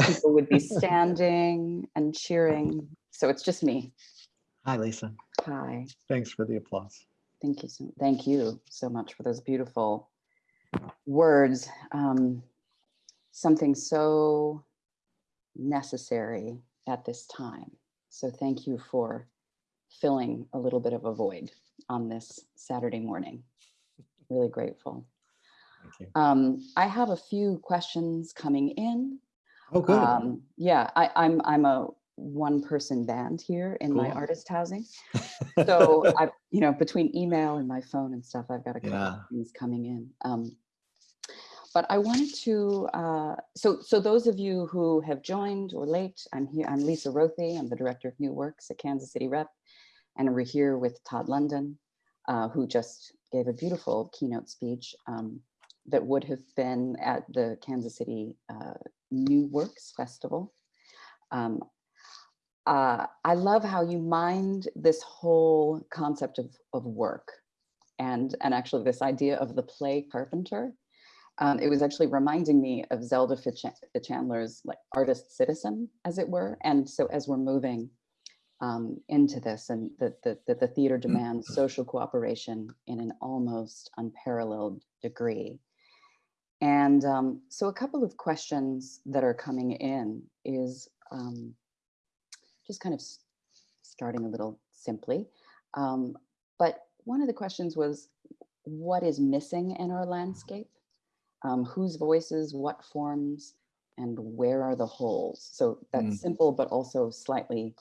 People would be standing and cheering. So it's just me. Hi, Lisa. Hi. Thanks for the applause. Thank you so thank you so much for those beautiful words. Um, something so necessary at this time. So thank you for filling a little bit of a void on this Saturday morning. Really grateful. Thank you. Um, I have a few questions coming in. Oh, good. Um, yeah, I, I'm I'm a one person band here in my artist housing. So I, you know, between email and my phone and stuff, I've got a couple Yeah. of things coming in. Um, but I wanted to, uh, so so those of you who have joined or late, I'm here. I'm Lisa Rothe. I'm the director of New Works at Kansas City Rep, and we're here with Todd London, uh, who just gave a beautiful keynote speech um, that would have been at the Kansas City uh, New Works Festival. Um, uh, I love how you mind this whole concept of, of work and, and actually this idea of the play carpenter. Um, it was actually reminding me of Zelda Fitch- Chandler's like artist citizen, as it were. And so as we're moving um, into this and that the, that the theater demands social cooperation in an almost unparalleled degree. And um, so a couple of questions that are coming in is um, just kind of starting a little simply. Um, but one of the questions was, what is missing in our landscape? Um, whose voices, what forms, and where are the holes? So that's Mm. simple, but also slightly.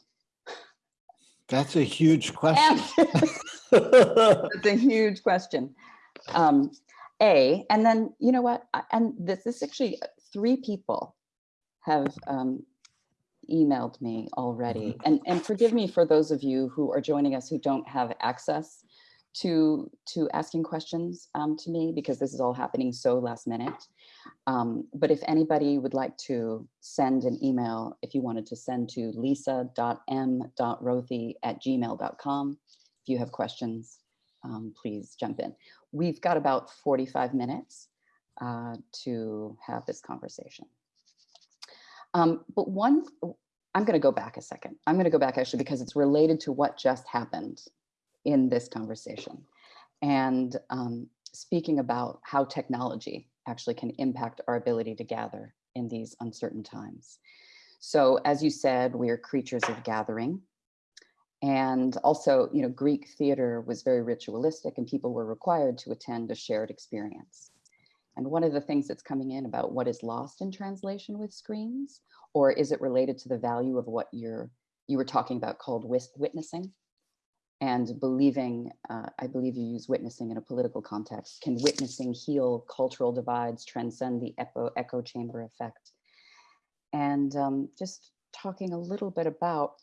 That's a huge question. that's a huge question. Um, a, and then you know what? And this is actually uh, three people have um, emailed me already. And and forgive me for those of you who are joining us who don't have access to to asking questions um, to me because this is all happening so last minute. Um, but if anybody would like to send an email, if you wanted to send to lisa.m.rothe at gmail.com, if you have questions, um, please jump in. We've got about 45 minutes uh, to have this conversation. Um, but one, I'm going to go back a second. I'm going to go back actually because it's related to what just happened in this conversation. And um, speaking about how technology actually can impact our ability to gather in these uncertain times. So as you said, we are creatures of gathering. And also, you know, Greek theater was very ritualistic and people were required to attend a shared experience. And one of the things that's coming in about what is lost in translation with screens, or is it related to the value of what you're, you were talking about called witnessing? And believing, uh, I believe you use witnessing in a political context. Can witnessing heal cultural divides, transcend the echo, echo chamber effect? And um, just talking a little bit about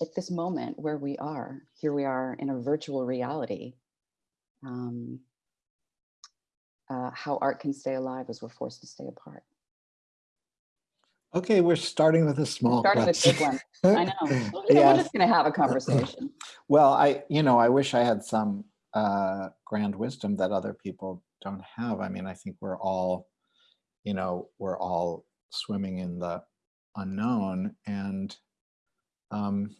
at this moment where we are, here we are in a virtual reality, um, uh, how art can stay alive as we're forced to stay apart. Okay, we're starting with a small Starting with big one. I know. Well, you We're just going to have a conversation. Well, I, you know, I wish I had some uh, grand wisdom that other people don't have. I mean, I think we're all, you know, we're all swimming in the unknown. And, um,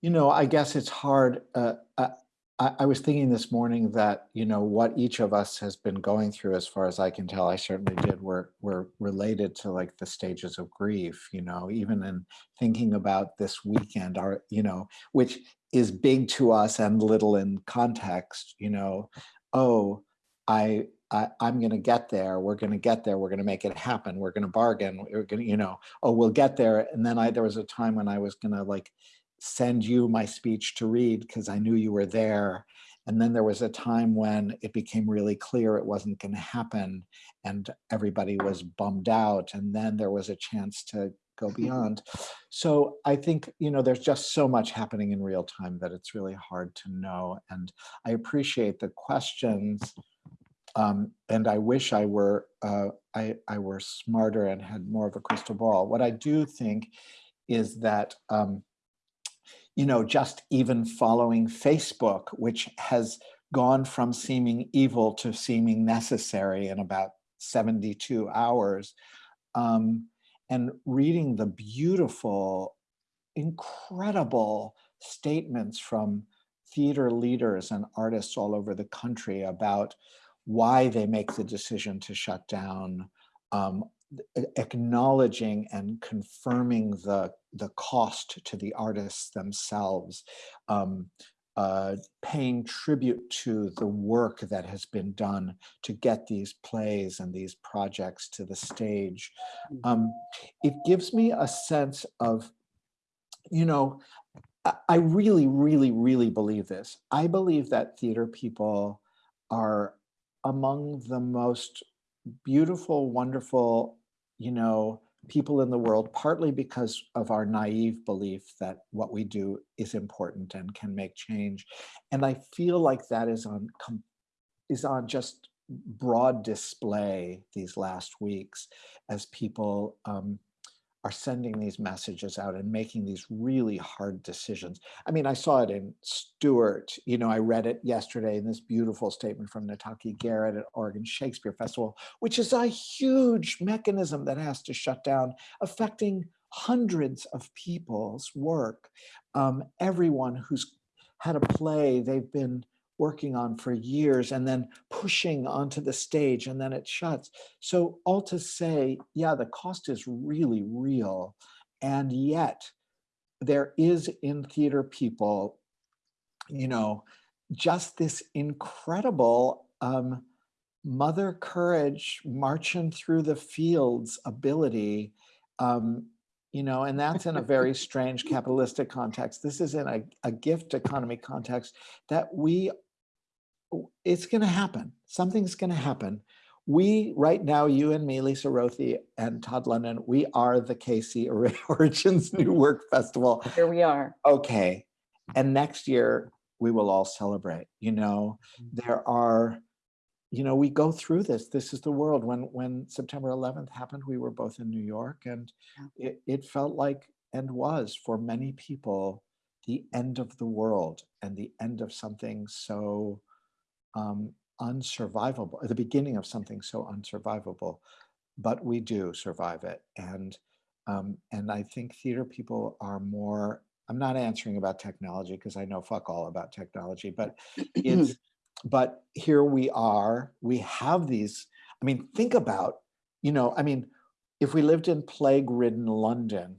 you know, I guess it's hard. Uh, I, I I was thinking this morning that, you know, what each of us has been going through, as far as I can tell, I certainly did, were, were related to like the stages of grief, you know, even in thinking about this weekend, our, you know, which is big to us and little in context, you know, oh, I, I I'm going to get there. We're going to get there. We're going to make it happen. We're going to bargain. We're going to, you know, oh, we'll get there. And then I, there was a time when I was going to like send you my speech to read because I knew you were there. And then there was a time when it became really clear it wasn't going to happen and everybody was bummed out. And then there was a chance to go beyond. So I think, you know, there's just so much happening in real time that it's really hard to know. And I appreciate the questions. Um, and I wish I were uh, I, I were smarter and had more of a crystal ball. What I do think is that um, you know, just even following Facebook, which has gone from seeming evil to seeming necessary in about 72 hours, um, and reading the beautiful, incredible statements from theater leaders and artists all over the country about why they make the decision to shut down, um, acknowledging and confirming the, the cost to the artists themselves, um, uh, paying tribute to the work that has been done to get these plays and these projects to the stage. Um, it gives me a sense of, you know, I- I really, really, really believe this. I believe that theater people are among the most beautiful, wonderful, you know, people in the world, partly because of our naive belief that what we do is important and can make change. And I feel like that is on is on just broad display these last weeks as people um, are sending these messages out and making these really hard decisions. I mean, I saw it in Stuart, you know, I read it yesterday in this beautiful statement from Nataki Garrett at Oregon Shakespeare Festival, which is a huge mechanism that has to shut down, affecting hundreds of people's work. Um, everyone who's had a play they've been working on for years and then pushing onto the stage and then it shuts. So all to say, yeah, the cost is really real. And yet there is in theater people, you know, just this incredible um, mother courage marching through the fields ability um, you know, and that's in a very strange capitalistic context. This is in a, a gift economy context that we it's going to happen. Something's going to happen. We, right now, you and me, Lisa Rothe and Todd London, we are the KC Origins New Work Festival. Here we are. Okay. And next year, we will all celebrate. You know, mm-hmm. there are, you know, we go through this. This is the world. When when September 11th happened, we were both in New York and it, it felt like and was for many people the end of the world and the end of something so um, unsurvivable, the beginning of something so unsurvivable, but we do survive it. And um, and I think theater people are more. I'm not answering about technology because I know fuck all about technology, but it's. but here we are. We have these. I mean, think about. You know, I mean, if we lived in plague-ridden London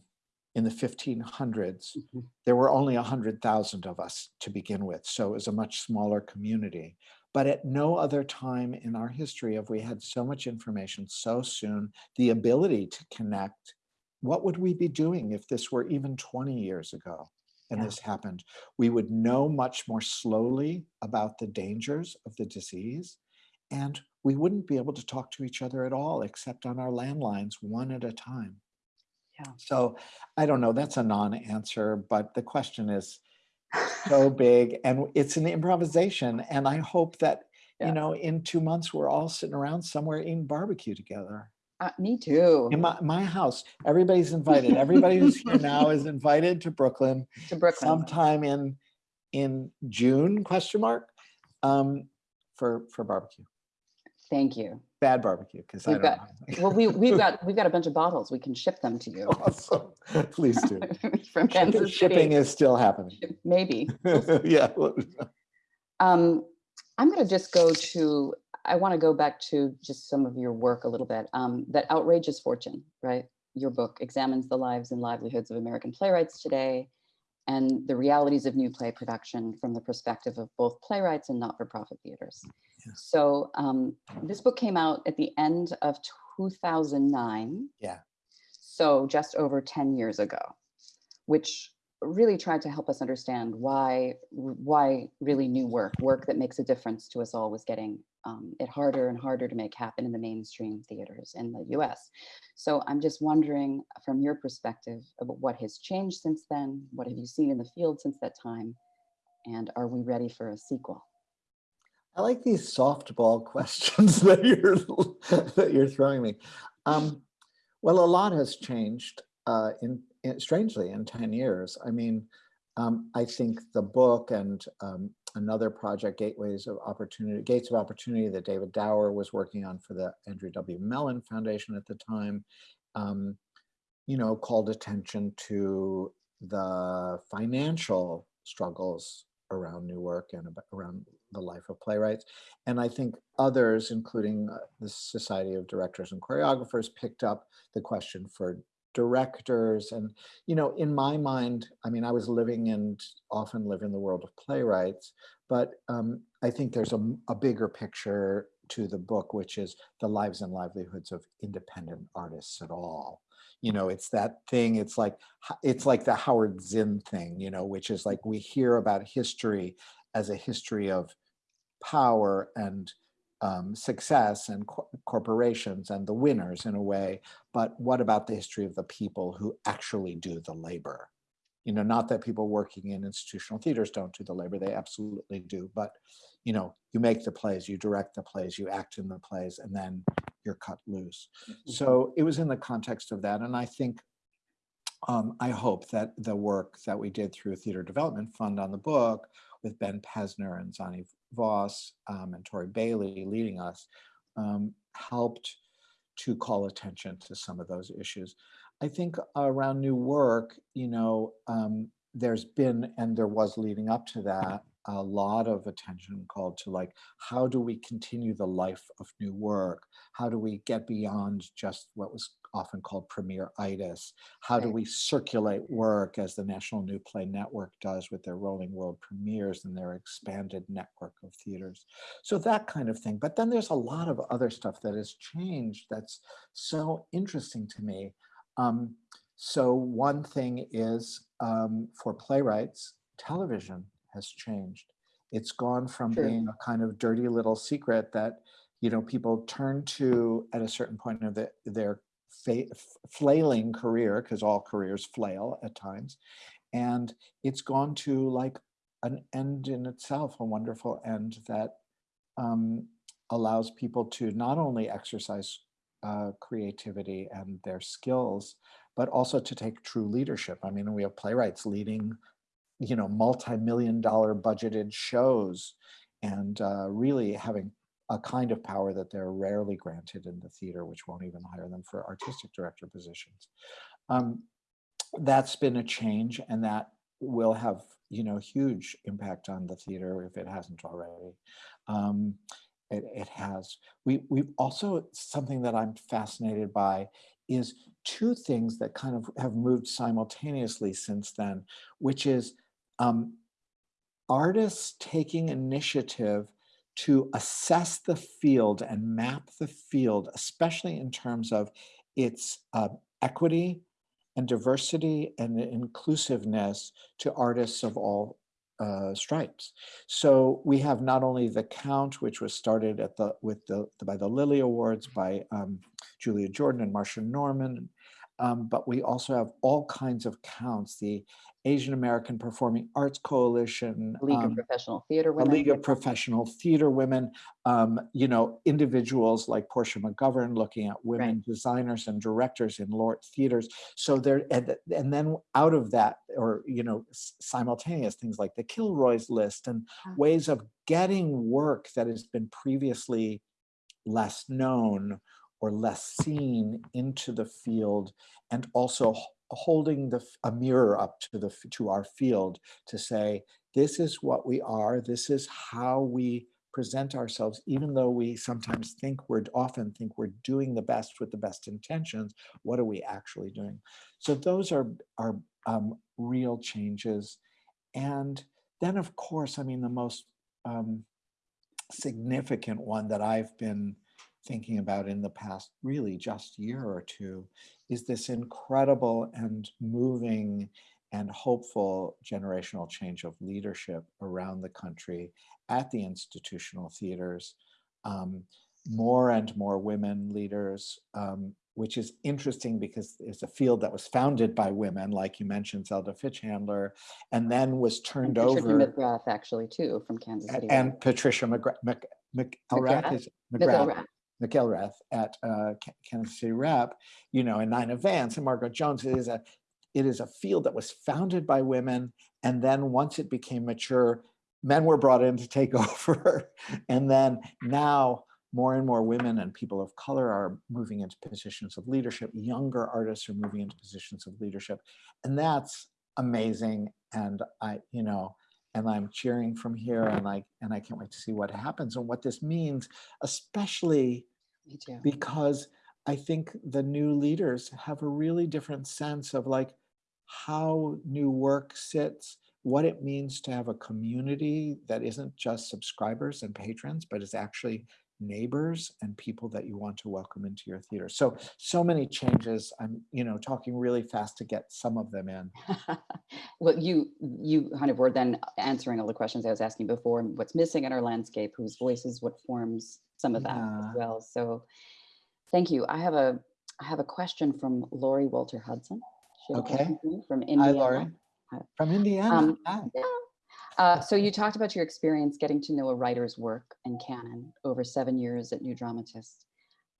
in the 1500s, Mhm. there were only 100,000 of us to begin with. So it was a much smaller community. But at no other time in our history have we had so much information so soon, the ability to connect. What would we be doing if this were even 20 years ago and Yeah. this happened? We would know much more slowly about the dangers of the disease, and we wouldn't be able to talk to each other at all except on our landlines, one at a time. Yeah. So I don't know, that's a non-answer, but the question is so big and it's an improvisation. And I hope that, Yeah. you know, in two months, we're all sitting around somewhere eating barbecue together. Uh, me too. In my, my house, everybody's invited. Everybody who's here now is invited to Brooklyn To Brooklyn. sometime in, in June, question mark, um, for, for barbecue. Thank you. Bad barbecue, because I We've don't got- know. Well, we, we've got, we've got a bunch of bottles. We can ship them to you. Awesome. Please do. From Kansas Shipping City. is still happening. Maybe. Yeah. Um, I'm going to just go to, I want to go back to just some of your work a little bit. Um, that Outrageous Fortune, right? Your book examines the lives and livelihoods of American playwrights today and the realities of new play production from the perspective of both playwrights and not-for-profit theaters. Yeah. So um, this book came out at the end of 2009. Yeah. So just over 10 years ago, which really tried to help us understand why why really new work, work that makes a difference to us all, was getting um, it harder and harder to make happen in the mainstream theaters in the U.S. So I'm just wondering, from your perspective, about what has changed since then. What have you seen in the field since that time, and are we ready for a sequel? I like these softball questions that you're that you're throwing me. Um, well, a lot has changed uh, in, in, strangely in 10 years. I mean, um, I think the book and um, another project, Gateways of Opportunity, Gates of Opportunity that David Dower was working on for the Andrew W. Mellon Foundation at the time, um, you know, called attention to the financial struggles around new work and around the life of playwrights. And I think others, including uh, the Society of Directors and Choreographers, picked up the question for directors. And, you know, in my mind, I mean, I was living and often live in the world of playwrights, but um, I think there's a, a bigger picture to the book, which is the lives and livelihoods of independent artists at all you know it's that thing it's like it's like the howard zinn thing you know which is like we hear about history as a history of power and um, success and co corporations and the winners in a way, but what about the history of the people who actually do the labor? You know, not that people working in institutional theaters don't do the labor, they absolutely do, but you know, you make the plays, you direct the plays, you act in the plays, and then you're cut loose. Mm-hmm. So it was in the context of that. And I think, um, I hope that the work that we did through Theater Development Fund on the book with Ben Pesner and Zannie Voss um, and Tori Bailey leading us um, helped to call attention to some of those issues. I think around new work, you know, um, there's been, and there was leading up to that, a lot of attention called to like, how do we continue the life of new work? How do we get beyond just what was often called premiere-itis? How right. do we circulate work as the National New Play Network does with their rolling world premieres and their expanded network of theaters? So that kind of thing. But then there's a lot of other stuff that has changed that's so interesting to me. Um, so one thing is um, for playwrights, television has changed. It's gone from True. being a kind of dirty little secret that you know people turn to at a certain point of the, their flailing career, because all careers flail at times, and it's gone to like an end in itself, a wonderful end that um, allows people to not only exercise uh, creativity and their skills, but also to take true leadership. I mean, we have playwrights leading you know, multi-million dollar budgeted shows and uh, really having a kind of power that they're rarely granted in the theater, which won't even hire them for artistic director positions. Um, that's been a change and that will have, you know, huge impact on the theater if it hasn't already. Um, it, it has. We, we've also, something that I'm fascinated by is two things that kind of have moved simultaneously since then, which is um, artists taking initiative to assess the field and map the field, especially in terms of its uh, equity and diversity and inclusiveness to artists of all uh, stripes. So we have not only the count, which was started at the with the by the Lilly Awards by um, Julia Jordan and Marsha Norman, um, but we also have all kinds of counts, the Asian American Performing Arts Coalition, League um, of Professional Theater Women, League of Professional Theater Women, um, you know, individuals like Porsche McGovern looking at women right. designers and directors in LORT theaters. So there, and, and then out of that, or, you know, simultaneous things like the Kilroy's list and ways of getting work that has been previously less known or less seen into the field and also holding the, a mirror up to the to our field to say this is what we are. This is how we present ourselves even though we sometimes think we're often think we're doing the best with the best intentions what are we actually doing? So those are are um, real changes. And then of course i mean the most um, significant one that i've been thinking about in the past really just year or two is this incredible and moving and hopeful generational change of leadership around the country at the institutional theaters. Um, more and more women leaders, um, which is interesting because it's a field that was founded by women, like you mentioned, Zelda Fichandler, and then was And turned Patricia over. McGrath, actually, too, from Kansas City. And Patricia McGrath, Mc, McIlrath, McGrath? is McGrath. McGrath, McIlrath at uh, Kansas City Rep, you know, and Nina Vance and Margaret Jones. It is a, it is a field that was founded by women, and then once it became mature, men were brought in to take over, and then now more and more women and people of color are moving into positions of leadership. Younger artists are moving into positions of leadership, and that's amazing. And I, you know, and I'm cheering from here, and I and I can't wait to see what happens and what this means, especially Me too. because I think the new leaders have a really different sense of like how new work sits, what it means to have a community that isn't just subscribers and patrons, but is actually neighbors and people that you want to welcome into your theater. So, so many changes. I'm, you know, talking really fast to get some of them in. Well, you, you kind of were then answering all the questions I was asking before, and what's missing in our landscape, whose voices, what forms some of that as well. So thank you. I have a, I have a question from Lori Walter Hudson. She Okay. question for you From Hi, Indiana. Laurie. Hi. From Indiana. Um, Hi. Yeah. Uh, so you talked about your experience getting to know a writer's work and canon over seven years at New Dramatist.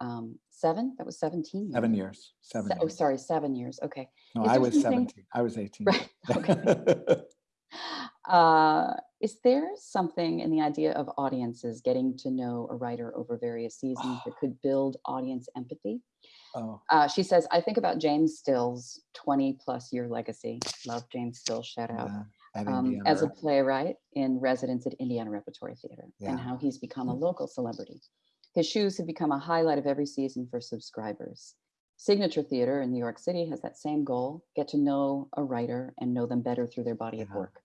Um, seven? That was 17 Seven years. years. Seven. Se- Oh, sorry, seven years. Okay. No, Is I was something- 17. I was 18. Right, Uh, is there something in the idea of audiences getting to know a writer over various seasons that could build audience empathy? oh, Uh, she says, I think about James Still's 20 plus year legacy. Love James Still, shout out. yeah, Um, as a playwright in residence at Indiana Repertory Theater Yeah. and how he's become a local celebrity. His shoes have become a highlight of every season for subscribers. Signature Theater in New York City has that same goal get to know a writer and know them better through their body of work.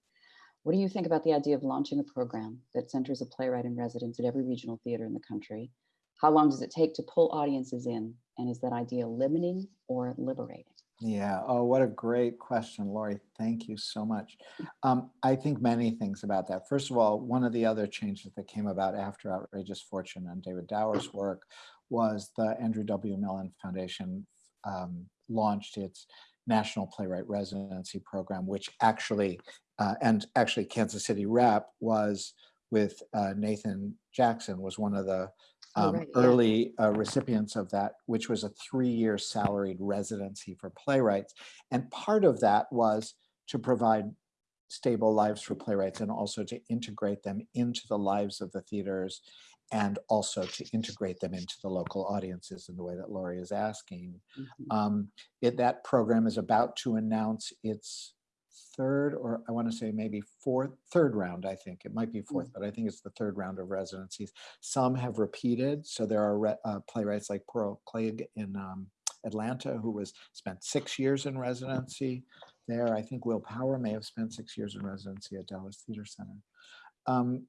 What do you think about the idea of launching a program that centers a playwright in residence at every regional theater in the country? How long does it take to pull audiences in? And is that idea limiting or liberating? Yeah. Oh, what a great question, Lori. Thank you so much. Um, I think many things about that. First of all, one of the other changes that came about after Outrageous Fortune and David Dower's work was the Andrew W. Mellon Foundation um, launched its National Playwright Residency Program, which actually, uh, and actually Kansas City Rep was with uh, Nathan Jackson was one of the um, right, yeah. early uh, recipients of that, which was a three-year salaried residency for playwrights. And part of that was to provide stable lives for playwrights and also to integrate them into the lives of the theaters and also to integrate them into the local audiences in the way that Laurie is asking. Mhm. Um, it, that program is about to announce its third, or I want to say maybe fourth, third round, I think. It might be fourth, but I think it's the third round of residencies. Some have repeated. So there are re- uh, playwrights like Pearl Cleage in um, Atlanta, who was spent six years in residency there. I think Will Power may have spent six years in residency at Dallas Theater Center. Um,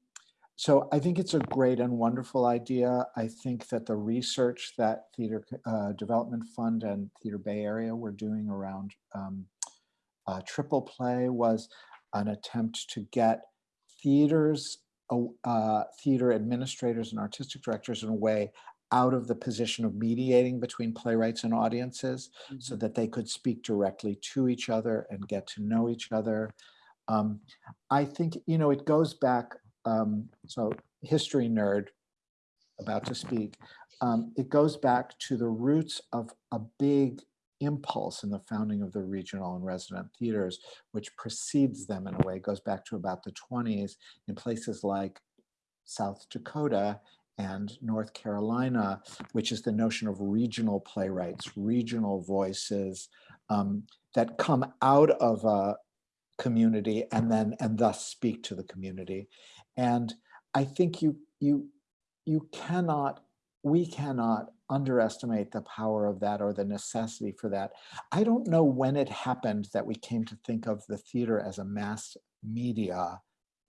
so I think it's a great and wonderful idea. I think that the research that Theater uh, Development Fund and Theater Bay Area were doing around um, uh, triple play was an attempt to get theaters, uh, uh, theater administrators and artistic directors in a way out of the position of mediating between playwrights and audiences so that they could speak directly to each other and get to know each other. Um, I think, you know, it goes back, um, so history nerd about to speak, um, it goes back to the roots of a big impulse in the founding of the regional and resident theaters, which precedes them in a way, goes back to about the 20s in places like South Dakota and North Carolina, which is the notion of regional playwrights, regional voices um, that come out of a community and then and thus speak to the community. And I think you you you cannot we cannot underestimate the power of that or the necessity for that. I don't know when it happened that we came to think of the theater as a mass media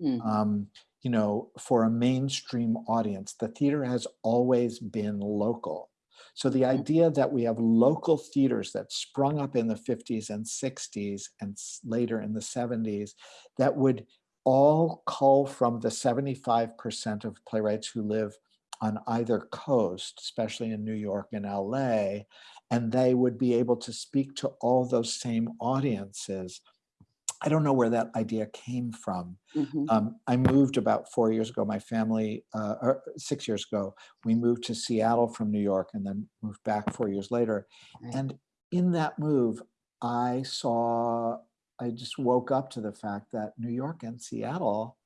Mm. um, you know, for a mainstream audience, the theater has always been local. So the idea that we have local theaters that sprung up in the 50s and 60s and later in the 70s that would all cull from the 75% of playwrights who live on either coast, especially in New York and LA, and they would be able to speak to all those same audiences. I don't know where that idea came from. Mhm. Um, I moved about four years ago. My family, uh, or six years ago, we moved to Seattle from New York and then moved back four years later. Right. And in that move, I saw, I just woke up to the fact that New York and Seattle,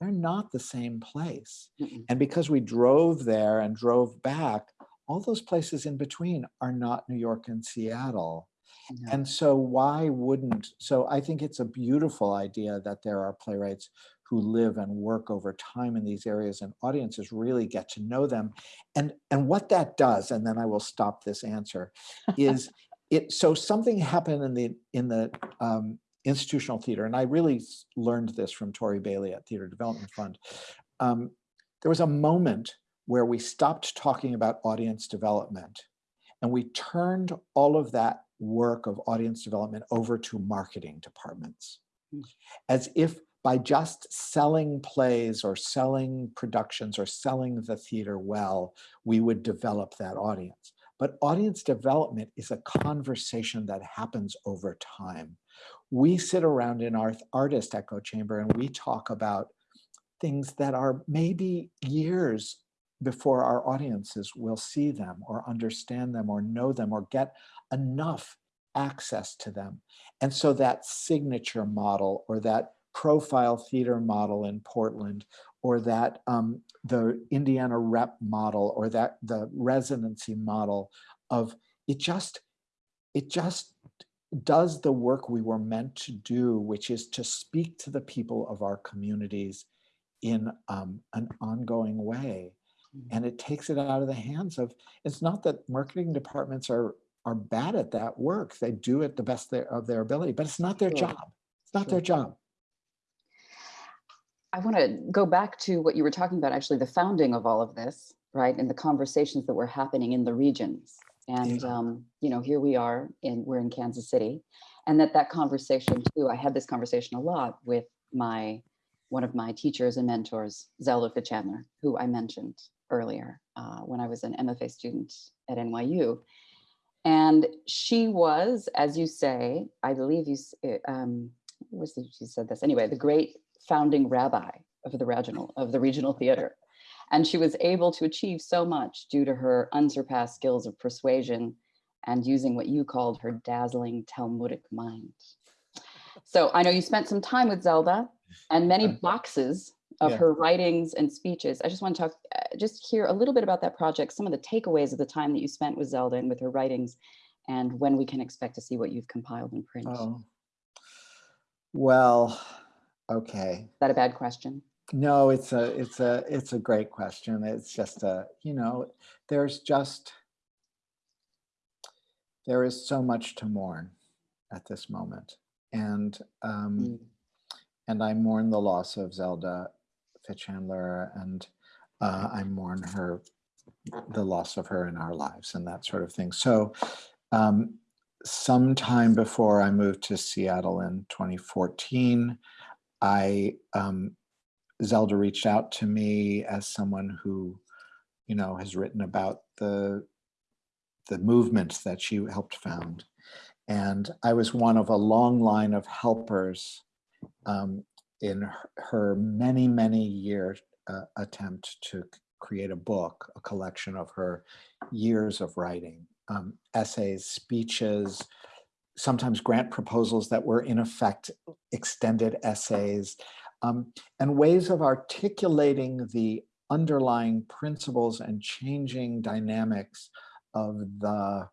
they're not the same place. Mm-mm. And because we drove there and drove back, all those places in between are not New York and Seattle. No. And so why wouldn't, so I think it's a beautiful idea that there are playwrights who live and work over time in these areas and audiences really get to know them. And, and what that does, and then I will stop this answer, is it, so something happened in the, in the um, institutional theater, and I really learned this from Tori Bailey at Theater Development Fund. Um, there was a moment where we stopped talking about audience development and we turned all of that work of audience development over to marketing departments. Mm. As if by just selling plays or selling productions or selling the theater well, we would develop that audience. But audience development is a conversation that happens over time. We sit around in our artist echo chamber and we talk about things that are maybe years before our audiences will see them or understand them or know them or get enough access to them. And so that signature model or that profile theater model in Portland or that um, the Indiana rep model or that the residency model of it just, it just does the work we were meant to do, which is to speak to the people of our communities in um, an ongoing way Mhm. and it takes it out of the hands of it's not that marketing departments are are bad at that work they do it the best their, of their ability but it's not their Sure. job it's not Sure. their job I want to go back to what you were talking about, actually, the founding of all of this, right? And the conversations that were happening in the regions. And, Yeah. um, you know, here we are in, we're in Kansas City. And that that conversation too, I had this conversation a lot with my, one of my teachers and mentors, Zelda Fichandler, who I mentioned earlier uh, when I was an MFA student at NYU. And she was, as you say, I believe you, um, what was it, she said this, anyway, the great founding rabbi of the regional, of the regional theater. And she was able to achieve so much due to her unsurpassed skills of persuasion and using what you called her dazzling Talmudic mind. So I know you spent some time with Zelda and many boxes of Yeah. her writings and speeches. I just want to talk, uh, just hear a little bit about that project, some of the takeaways of the time that you spent with Zelda and with her writings, and when we can expect to see what you've compiled in print. Oh well okay Is that a bad question? No it's a it's a it's a great question it's just a you know there's just there is so much to mourn at this moment and um Mm. and I mourn the loss of Zelda Fichandler, and uh, I mourn her, the loss of her in our lives, and that sort of thing. So, um, sometime before I moved to Seattle in 2014, I um, Zelda reached out to me as someone who, you know, has written about the the movement that she helped found, and I was one of a long line of helpers um, in her, her many, many year uh, attempt to create a book, a collection of her years of writing, um, essays, speeches, sometimes grant proposals that were in effect extended essays, um, and ways of articulating the underlying principles and changing dynamics of the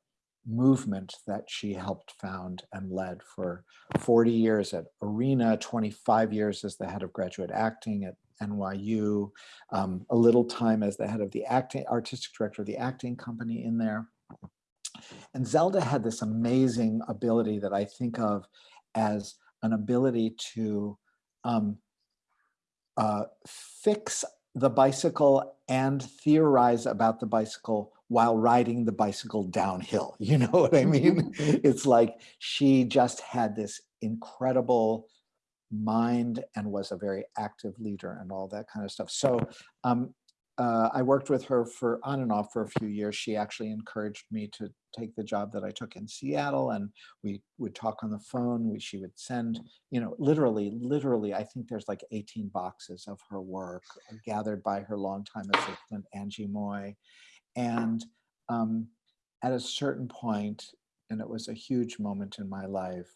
movement that she helped found and led for 40 years at Arena, 25 years as the head of graduate acting at NYU, um, a little time as the head of the acting, artistic director of the acting company in there. And Zelda had this amazing ability that I think of as an ability to um, uh, fix the bicycle and theorize about the bicycle while riding the bicycle downhill. You know what I mean? it's like she just had this incredible mind and was a very active leader and all that kind of stuff. So um, uh, I worked with her for on and off for a few years. She actually encouraged me to take the job that I took in Seattle and we would talk on the phone. We, she would send, you know, literally, literally, I think there's like 18 boxes of her work gathered by her longtime assistant, Angie Moy. And um, at a certain point, and it was a huge moment in my life,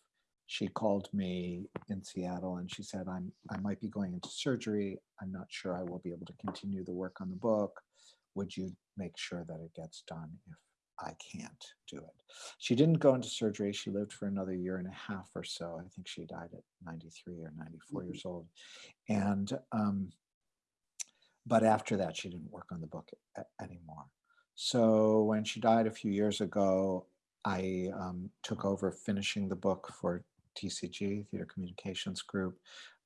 she called me in Seattle and she said, I'm, I might be going into surgery. I'm not sure I will be able to continue the work on the book. Would you make sure that it gets done if I can't do it? She didn't go into surgery. She lived for another year and a half or so. I think she died at 93 or 94 Mhm. years old. And, um, but after that, she didn't work on the book anymore. So when she died a few years ago, I um, took over finishing the book for TCG, Theater Communications Group,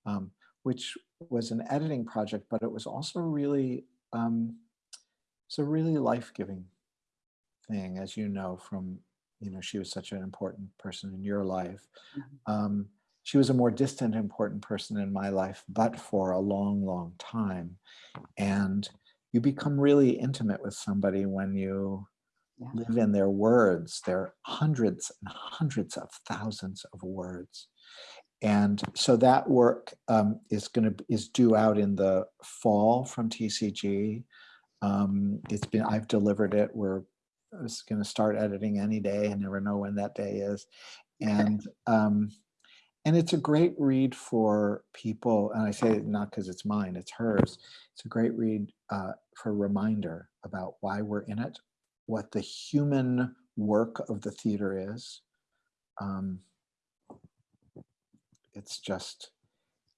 um, which was an editing project, but it was also really, um, it's a really life-giving thing, as you know, from, you know, she was such an important person in your life. Mhm. Um, she was a more distant, important person in my life, but for a long, long time. And you become really intimate with somebody when you Yeah. live in their words. There are hundreds and hundreds of thousands of words. And so that work um, is going to is due out in the fall from TCG. Um, it's been I've delivered it. We're it's going to start editing any day. I never know when that day is, and um, and it's a great read for people. And I say it not because it's mine; it's hers. It's a great read uh, for a reminder about why we're in it, what the human work of the theater is. Um, it's just,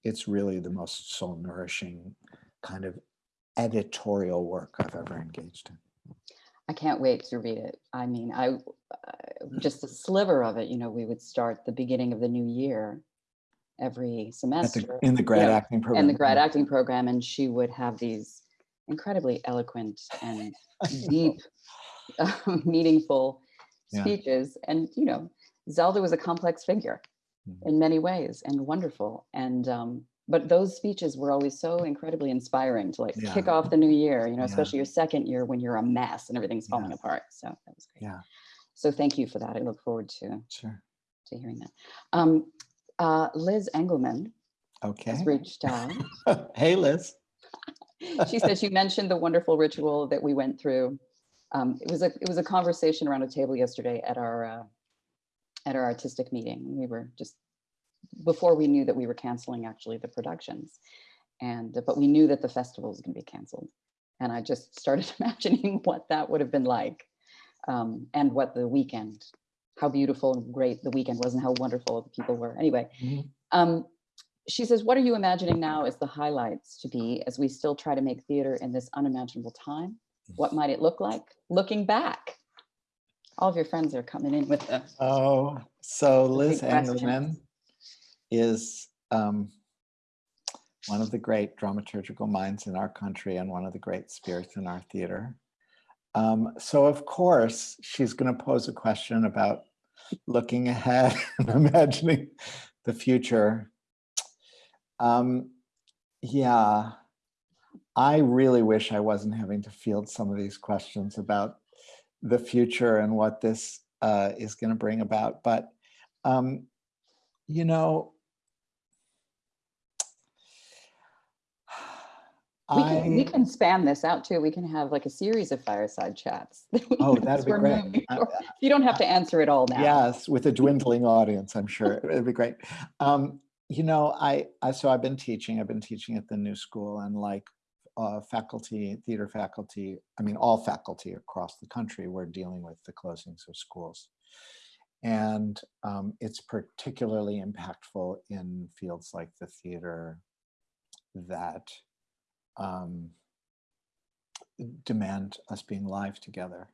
it's really the most soul nourishing kind of editorial work I've ever engaged in. I can't wait to read it. I mean, I, uh, just a sliver of it, you know, we would start the beginning of the new year every At the, semester. in the grad know, acting program. and the grad acting program, and she would have these incredibly eloquent and I meaningful Yeah. speeches. And you know, Zelda was a complex figure Mhm. in many ways and wonderful. And um, but those speeches were always so incredibly inspiring to like kick off the new year. You know, Yeah. especially your second year when you're a mess and everything's falling Yeah. apart. So that was great. Yeah, So thank you for that. I look forward to sure. to hearing that. Um, uh, Liz Engelman Okay. has reached out. hey, Liz. she said she mentioned the wonderful ritual that we went through. Um, it was a it was a conversation around a table yesterday at our uh, at our artistic meeting. We were just before we knew that we were canceling actually the productions, and but we knew that the festival was going to be canceled, and I just started imagining what that would have been like, um, and what the weekend, how beautiful and great the weekend was, and how wonderful the people were. Anyway, Mhm. um, she says, what are you imagining now as the highlights to be as we still try to make theater in this unimaginable time? What might it look like looking back? All of your friends are coming in with the Oh, so Liz. Engelman is um, one of the great dramaturgical minds in our country and one of the great spirits in our theater. Um, so of course, she's going to pose a question about looking ahead and imagining the future. Um, yeah, I really wish I wasn't having to field some of these questions about the future and what this uh, is going to bring about. But, um, you know, we can, we can span this out too. We can have like a series of fireside chats. Oh, that'd be great. I- You don't have to answer it all now. yes, with a dwindling audience, I'm sure it'd be great. Um, you know, I, I, so I've been teaching, I've been teaching at the new school and like uh, faculty, theater faculty, I mean, all faculty across the country, we're dealing with the closings of schools. And um, it's particularly impactful in fields like the theater that um, demand us being live together.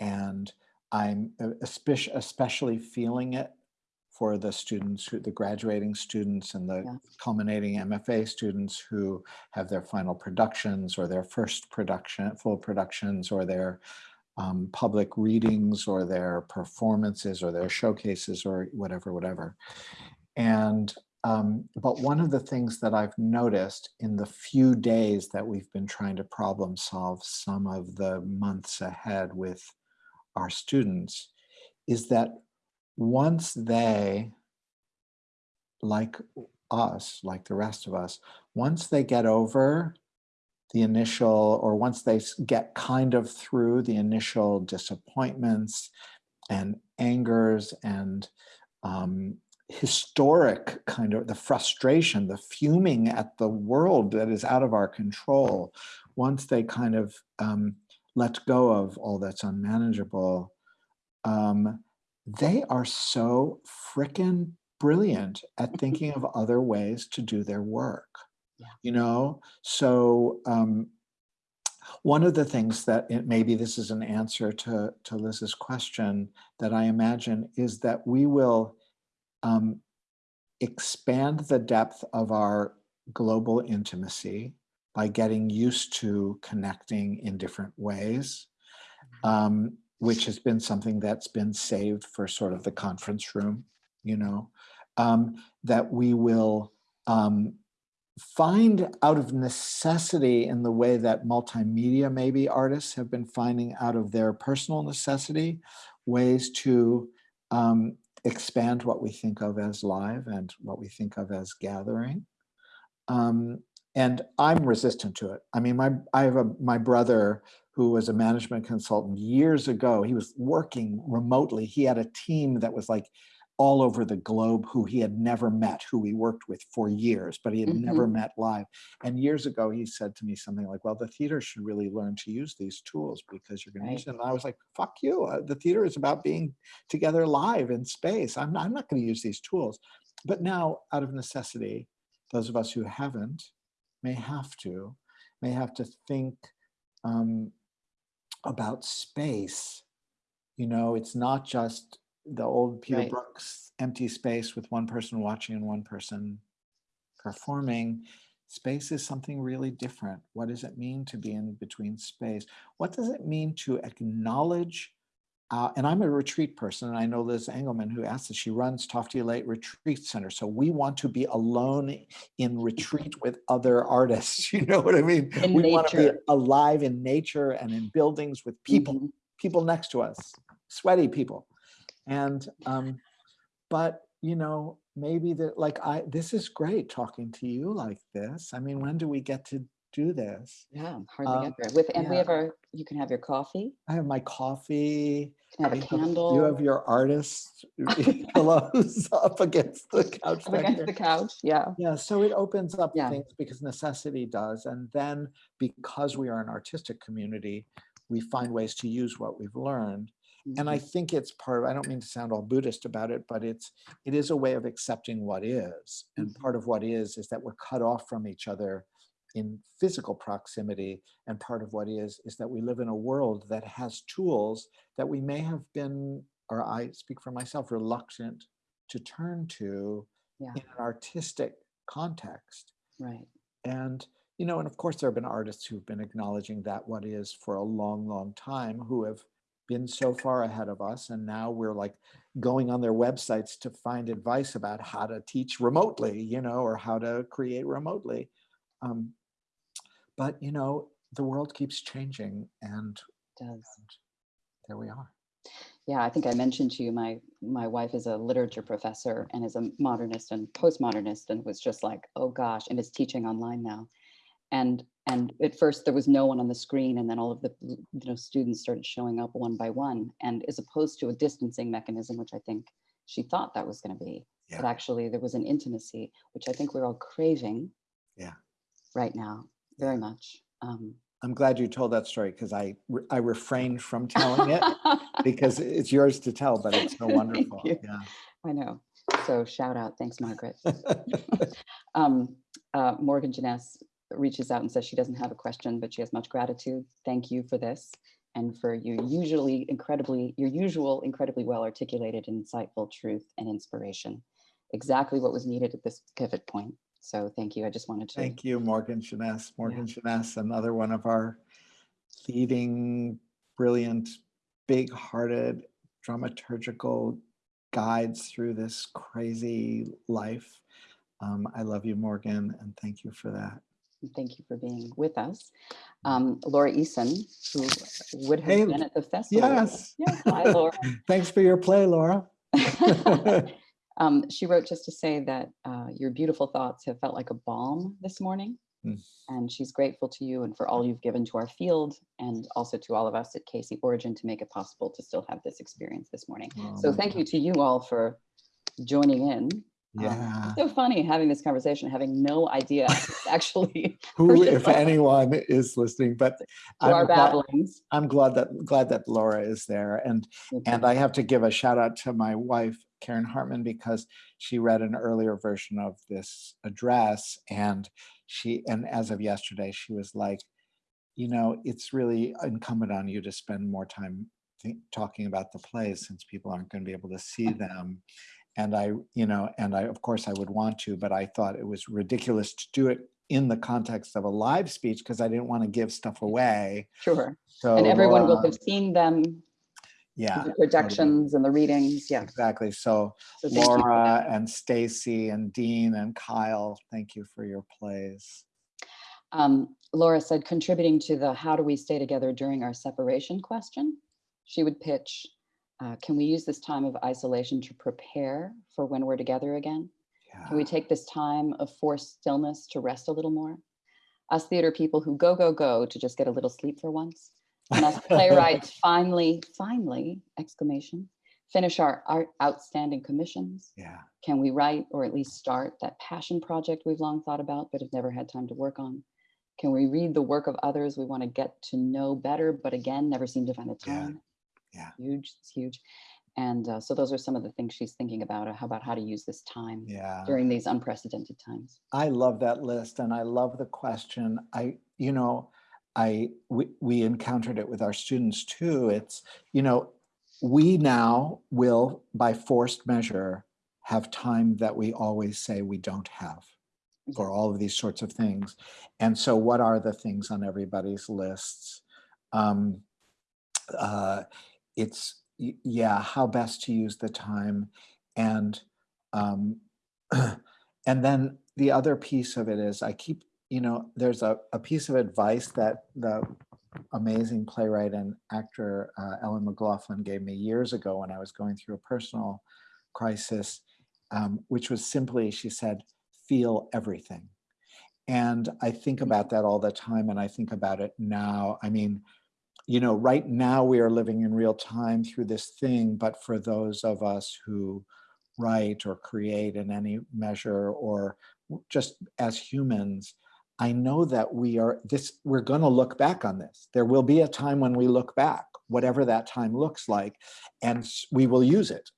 And I'm especially, especially feeling it for the students who, the graduating students and the Yeah. culminating MFA students who have their final productions or their first production, full productions or their um, public readings or their performances or their showcases or whatever, whatever. And, um, but one of the things that I've noticed in the few days that we've been trying to problem solve some of the months ahead with our students is that once they, like us, like the rest of us, once they get over the initial, or once they get kind of through the initial disappointments and angers and um, historic kind of the frustration, the fuming at the world that is out of our control, once they kind of um, let go of all that's unmanageable, um, they are so frickin' brilliant at thinking of other ways to do their work. Yeah. You know, so um, one of the things that it, maybe this is an answer to, to Liz's question that I imagine is that we will um, expand the depth of our global intimacy by getting used to connecting in different ways, um, which has been something that's been saved for sort of the conference room, you know, um, that we will um, find out of necessity in the way that multimedia maybe artists have been finding out of their personal necessity ways to um, expand what we think of as live and what we think of as gathering. Um, and I'm resistant to it. I mean, my I have a my brother who was a management consultant years ago. He was working remotely. He had a team that was like all over the globe who he had never met, who he worked with for years, but he had never met live. And years ago, he said to me something like, well, the theater should really learn to use these tools because you're going to use them. And I was like, fuck you. Uh, The theater is about being together live in space. I'm, I'm not going to use these tools. But now, out of necessity, those of us who haven't may have to, may have to think um, about space. You know, it's not just the old Peter Right. Brooks empty space with one person watching and one person performing. Space is something really different. What does it mean to be in between space? What does it mean to acknowledge? Uh, and I'm a retreat person, and I know Liz Engelman, who asked this. She runs Tofte Lake Retreat Center, so we want to be alone in retreat with other artists. You know what I mean? In we want to be alive in nature and in buildings with people Mhm. people next to us, sweaty people. And um, but you know, maybe that like I this is great talking to you like this. I mean, when do we get to do this? Yeah, hardly Um, ever. With and we have our. You can have your coffee. I have my coffee. Have a candle. You have your artist pillows up against the couch. up against there. the couch. Yeah. Yeah, so it opens up Yeah. things because necessity does. And then because we are an artistic community, we find ways to use what we've learned. And I Mhm. think it's part of, I don't mean to sound all Buddhist about it, but it's, it is a way of accepting what is. And Mhm. part of what is, is that we're cut off from each other in physical proximity. And part of what is, is that we live in a world that has tools that we may have been, or I speak for myself, reluctant to turn to Yeah. in an artistic context. Right. And, you know, and of course, there have been artists who've been acknowledging that what is for a long, long time who have been so far ahead of us. And now we're like going on their websites to find advice about how to teach remotely, you know, or how to create remotely. Um, but, you know, the world keeps changing and does. there we are. Yeah, I think I mentioned to you, my my wife is a literature professor and is a modernist and postmodernist and was just like, oh gosh, and is teaching online now. And and at first there was no one on the screen, and then all of the you know students started showing up one by one. And as opposed to a distancing mechanism, which I think she thought that was going to be, but actually there was an intimacy, which I think we're all craving. Yeah. Right now, very much. Um, I'm glad you told that story because I, re- I refrained from telling it because it's yours to tell, but it's so wonderful. Yeah. I know. So shout out. Thanks, Margaret. Um, uh, Morgan Jenness reaches out and says she doesn't have a question, but she has much gratitude. Thank you for this. and for your usually incredibly, your usual incredibly well articulated, insightful truth and inspiration. Exactly what was needed at this pivot point. So thank you. I just wanted to. Thank you, Morgan Jenness. Morgan Jenness, another one of our leading, brilliant, big-hearted dramaturgical guides through this crazy life. Um, I love you, Morgan, and thank you for that. Thank you for being with us. Um, Laura Eason, who would Hey, have been at the festival. Yes. Yeah, Hi, Laura. Thanks for your play, Laura. Um, she wrote just to say that uh, your beautiful thoughts have felt like a balm this morning. Mm. And she's grateful to you and for all you've given to our field and also to all of us at KC Origin to make it possible to still have this experience this morning. So Oh, thank you to you all for joining in. Um, Yeah. it's so funny having this conversation, having no idea actually Who, if anyone, is listening, but I'm our glad. I'm glad that glad that Laura is there. And And. I have to give a shout out to my wife, Karen Hartman, because she read an earlier version of this address. And she, and as of yesterday, she was like, you know, it's really incumbent on you to spend more time talking about the plays since people aren't going to be able to see them. And I, you know, and I, of course, I would want to, but I thought it was ridiculous to do it in the context of a live speech because I didn't want to give stuff away. Sure. So And everyone will uh, have seen them, yeah, the projections and the readings. Yeah. exactly. So So thank you for that. Laura and Stacey and Deen and Kyle, thank you for your plays. Um, Laura said, contributing to the how do we stay together during our separation question, she would pitch, uh, can we use this time of isolation to prepare for when we're together again? Can we take this time of forced stillness to rest a little more? Us theater people who go, go, go to just get a little sleep for once. And us playwrights finally, finally, exclamation, finish our, our outstanding commissions. Yeah, Can we write or at least start that passion project we've long thought about but have never had time to work on? Can we read the work of others we want to get to know better, but again, never seem to find the Yeah, time? yeah. Huge, it's huge. And uh, so those are some of the things she's thinking about, uh, how about how to use this time yeah. during these unprecedented times. I love that list and I love the question. I, you know, I, we, we encountered it with our students too. It's, you know, we now will, by forced measure, have time that we always say we don't have for all of these sorts of things. And so what are the things on everybody's lists? Um, uh, it's, yeah, how best to use the time and, um, and then the other piece of it is I keep, you know, there's a, a piece of advice that the amazing playwright and actor uh, Ellen McLaughlin gave me years ago when I was going through a personal crisis, um, which was simply, she said, feel everything. And I think about that all the time and I think about it now. I mean, you know, right now we are living in real time through this thing, but for those of us who write or create in any measure or just as humans, I know that we are this, we're going to look back on this. There will be a time when we look back, whatever that time looks like, and we will use it.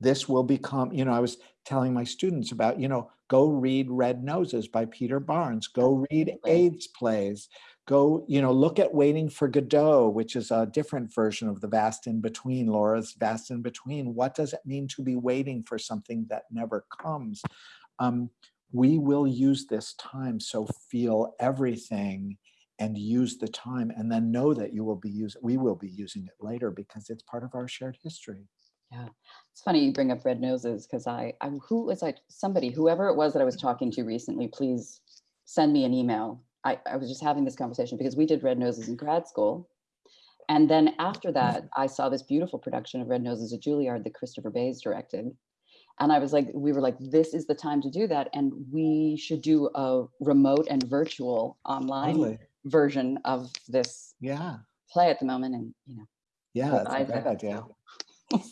This will become, you know, I was telling my students about, you know, go read Red Noses by Peter Barnes, go read AIDS plays, go, you know, look at Waiting for Godot, which is a different version of the vast in between, Laura's vast in between. What does it mean to be waiting for something that never comes? Um, we will use this time, so feel everything and use the time and then know that you will be using, we will be using it later because it's part of our shared history. Yeah, it's funny you bring up red noses because I, I, who was I, somebody, whoever it was that I was talking to recently, please send me an email. I, I was just having this conversation because we did red noses in grad school. And then after that, I saw this beautiful production of Red Noses at Juilliard that Christopher Bayes directed. And I was like, we were like, this is the time to do that. And we should do a remote and virtual online version of this Yeah, play at the moment. And, you know, yeah, that's a I- great idea.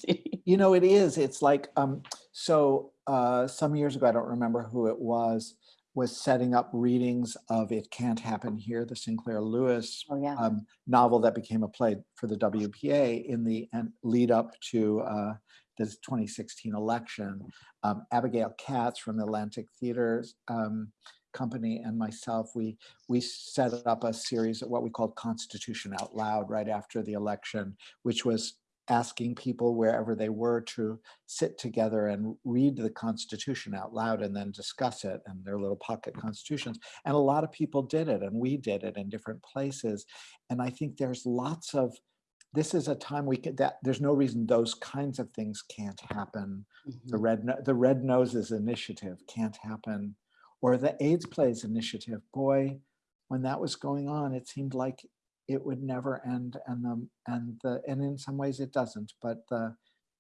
You know, it is. It's like, um, so uh, some years ago, I don't remember who it was, was setting up readings of It Can't Happen Here, the Sinclair Lewis Oh, yeah. um, novel that became a play for the WPA in the lead up to uh, the 2016 election. Um, Abigail Katz from the Atlantic Theater um, company and myself, we we set up a series of what we called Constitution Out Loud right after the election, which was asking people wherever they were to sit together and read the Constitution out loud and then discuss it and their little pocket constitutions. And a lot of people did it, and we did it in different places. And I think there's lots of this is a time we could that there's no reason those kinds of things can't happen. The Mhm. red the Red Noses Initiative can't happen, or the AIDS Plays Initiative. Boy, when that was going on, it seemed like it would never end, and the and the and in some ways it doesn't, but the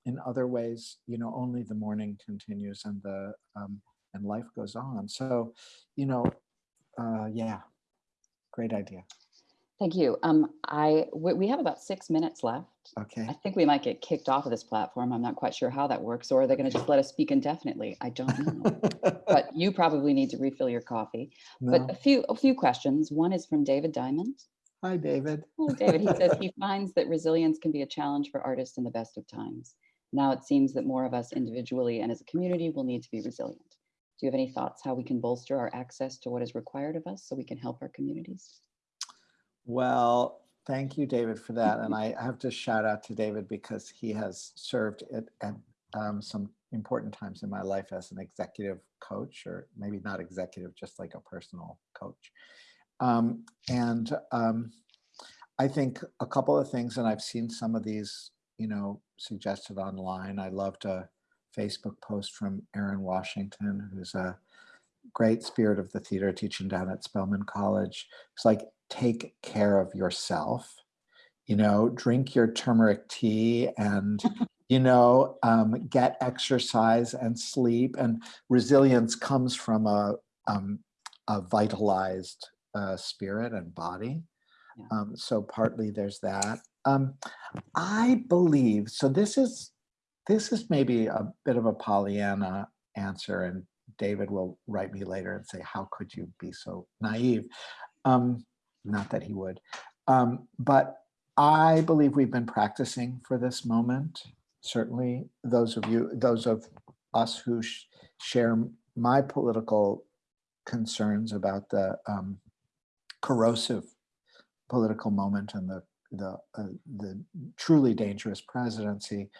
in other ways, you know, only the morning continues and the um, and life goes on. So, you know, uh, yeah, great idea. Thank you. Um, I, we, we have about six minutes left. Okay. I think we might get kicked off of this platform. I'm not quite sure how that works, or are they going to just let us speak indefinitely? I don't know. But you probably need to refill your coffee. But a few, a few questions. One is from David Diamond. Hi, David. Hello, David. He says he finds that resilience can be a challenge for artists in the best of times. Now it seems that more of us individually and as a community will need to be resilient. Do you have any thoughts how we can bolster our access to what is required of us so we can help our communities? Well, thank you, David, for that. And I have to shout out to David because he has served at, at um, some important times in my life as an executive coach, or maybe not executive, just like a personal coach. Um, and um, I think a couple of things, and I've seen some of these, you know, suggested online. I loved a Facebook post from Aaron Washington, who's a great spirit of the theater teaching down at Spelman College. It's like, take care of yourself, you know, drink your turmeric tea and, you know, um, get exercise and sleep. And resilience comes from a, um, a vitalized uh, spirit and body. Yeah. Um, so partly there's that. Um, I believe, so this is, this is maybe a bit of a Pollyanna answer and David will write me later and say, how could you be so naive? Um, not that he would. Um, but I believe we've been practicing for this moment. Certainly those of you, those of us who sh- share my political concerns about the um, corrosive political moment and the the uh, the truly dangerous presidency.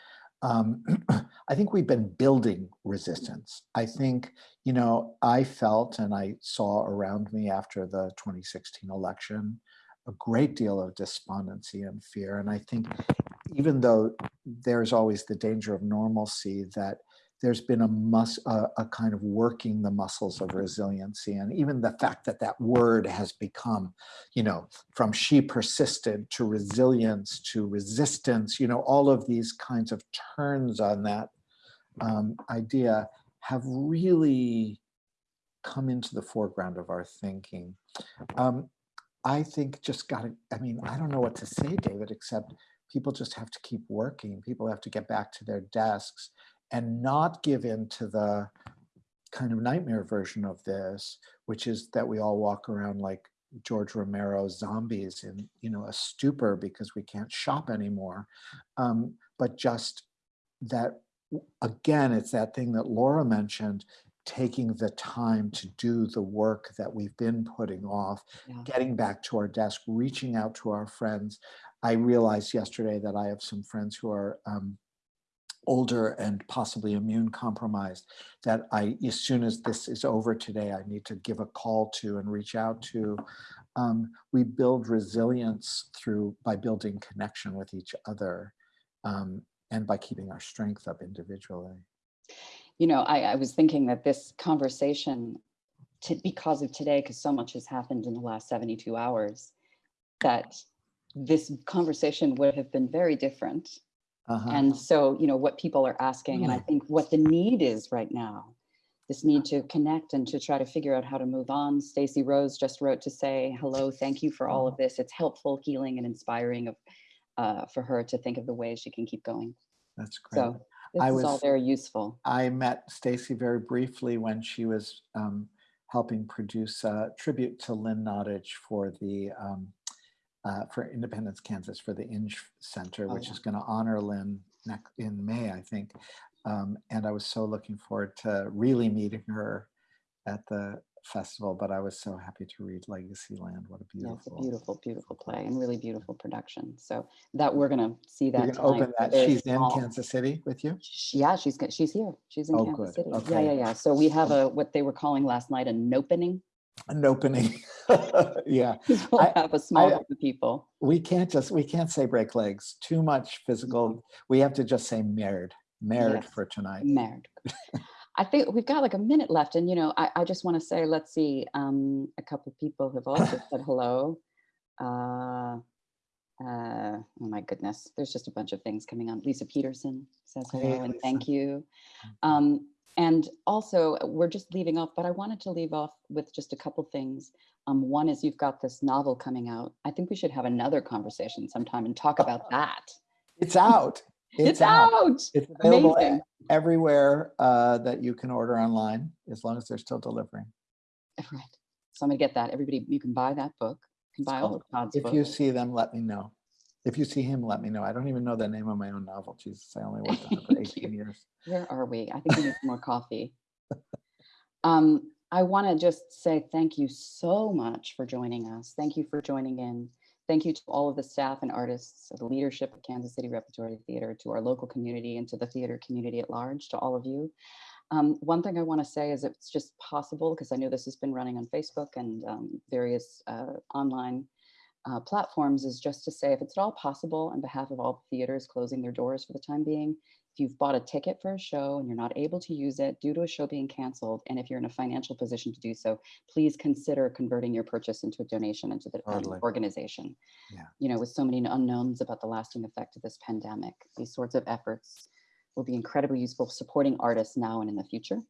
Um, I think we've been building resistance. I think, you know, I felt and I saw around me after the 2016 election a great deal of despondency and fear. And I think even though there's always the danger of normalcy, that there's been a, mus- a, a kind of working the muscles of resiliency. And even the fact that that word has become, you know, from she persisted to resilience to resistance, you know, all of these kinds of turns on that um, idea have really come into the foreground of our thinking. Um, I think just got to, I mean, I don't know what to say, David, except people just have to keep working. People have to get back to their desks and not give in to the kind of nightmare version of this, which is that we all walk around like George Romero zombies in, you know, a stupor because we can't shop anymore. Um, but just that, again, it's that thing that Laura mentioned, taking the time to do the work that we've been putting off, Yeah. getting back to our desk, reaching out to our friends. I realized yesterday that I have some friends who are um, older and possibly immune compromised that I, as soon as this is over today, I need to give a call to and reach out to. Um, we build resilience through by building connection with each other um, and by keeping our strength up individually. You know, I, I was thinking that this conversation, to, because of today, because so much has happened in the last 72 hours, that this conversation would have been very different. Uh-huh. And so, you know, what people are asking, and I think what the need is right now, this need to connect and to try to figure out how to move on. Stacey Rose just wrote to say, hello, thank you for all of this. It's helpful, healing, and inspiring of uh, for her to think of the ways she can keep going. That's great. So this I is all very useful. I met Stacey very briefly when she was um, helping produce a tribute to Lynn Nottage for the um, uh, for Independence, Kansas, for the Inge Center, Oh, which yeah. is going to honor Lynn next in May, I think. Um, and I was so looking forward to really meeting her at the festival, but I was so happy to read Legacy Land. What a Yeah, a beautiful. beautiful, beautiful play and really beautiful production. So that we're gonna see that. You're gonna open that. She's in small. Kansas City with you? Sh- Yeah, she's, she's here. She's in Oh, Kansas good. City. Yeah, yeah, yeah. So we have a, what they were calling last night, an opening. An opening. Yeah, We'll I- have a small I- group of people. we can't just, we can't say break legs. Too much physical. We have to just say married, married Yes. for tonight. Married. I think we've got like a minute left and, you know, I, I just want to say, let's see, um, a couple of people have also said hello. Uh, uh, oh my goodness, there's just a bunch of things coming on. Lisa Peterson says Hey, hello and Lisa. thank you. Mhm. Um, and also, we're just leaving off, but I wanted to leave off with just a couple things. Um, one is you've got this novel coming out. I think we should have another conversation sometime and talk about that. It's out. It's, out. It's available Amazing. everywhere uh, that you can order online, as long as they're still delivering. Right. So I'm gonna get that. Everybody, you can buy that book. You can buy all of Todd's If you see them, let me know. If you see him, let me know. I don't even know the name of my own novel. Jesus, I only worked on it for 18 years. Where are we? I think we need more coffee. Um, I want to just say thank you so much for joining us. Thank you for joining in. Thank you to all of the staff and artists, the leadership of Kansas City Repertory Theater, to our local community and to the theater community at large, to all of you. Um, one thing I want to say is it's just possible, because I know this has been running on Facebook and um, various uh, online uh, platforms, is just to say if it's at all possible on behalf of all theaters closing their doors for the time being, if you've bought a ticket for a show and you're not able to use it due to a show being canceled, and if you're in a financial position to do so, please consider converting your purchase into a donation into the um, Totally. organization. Yeah. You know, with so many unknowns about the lasting effect of this pandemic, these sorts of efforts will be incredibly useful supporting artists now and in the future.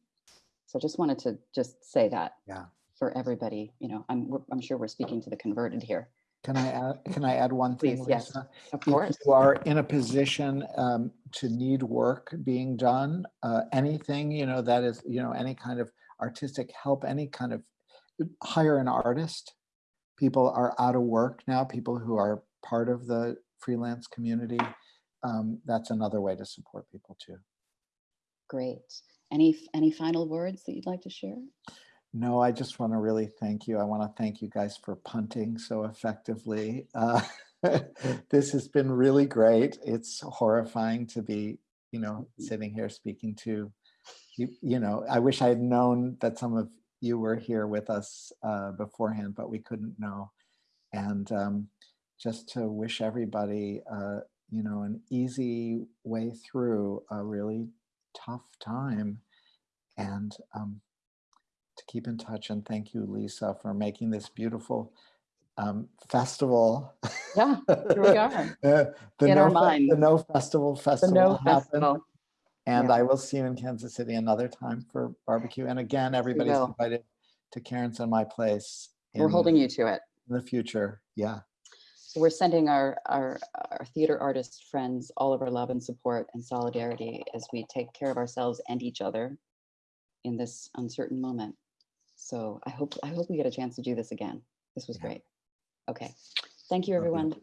So I just wanted to just say that Yeah. for everybody, you know, I'm, I'm sure we're speaking to the converted here. Can I add, can I add one thing, Please, yes. Lisa? Of If you are in a position um, to need work being done, uh, anything, you know, that is, you know, any kind of artistic help, any kind of, hire an artist. People are out of work now, people who are part of the freelance community. Um, That's another way to support people too. Great. Any, any final words that you'd like to share? No, I just want to really thank you. I want to thank you guys for punting so effectively. Uh, this has been really great. It's horrifying to be, you know, sitting here speaking to you. You know, I wish I had known that some of you were here with us uh, beforehand, but we couldn't know. And um, just to wish everybody, uh, you know, an easy way through a really tough time. And um, to keep in touch. And thank you, Lisa, for making this beautiful um, festival. Yeah, here we are. Uh, the In no our mind. The No Festival Festival The No will happen. Festival. And Yeah. I will see you in Kansas City another time for barbecue. And again, everybody's invited to Karen's and my place. We're holding you to it. In the future. Yeah. So we're sending our, our, our theater artist friends all of our love and support and solidarity as we take care of ourselves and each other in this uncertain moment. So I hope, I hope we get a chance to do this again. This was Yeah. great. Okay. Thank you, everyone.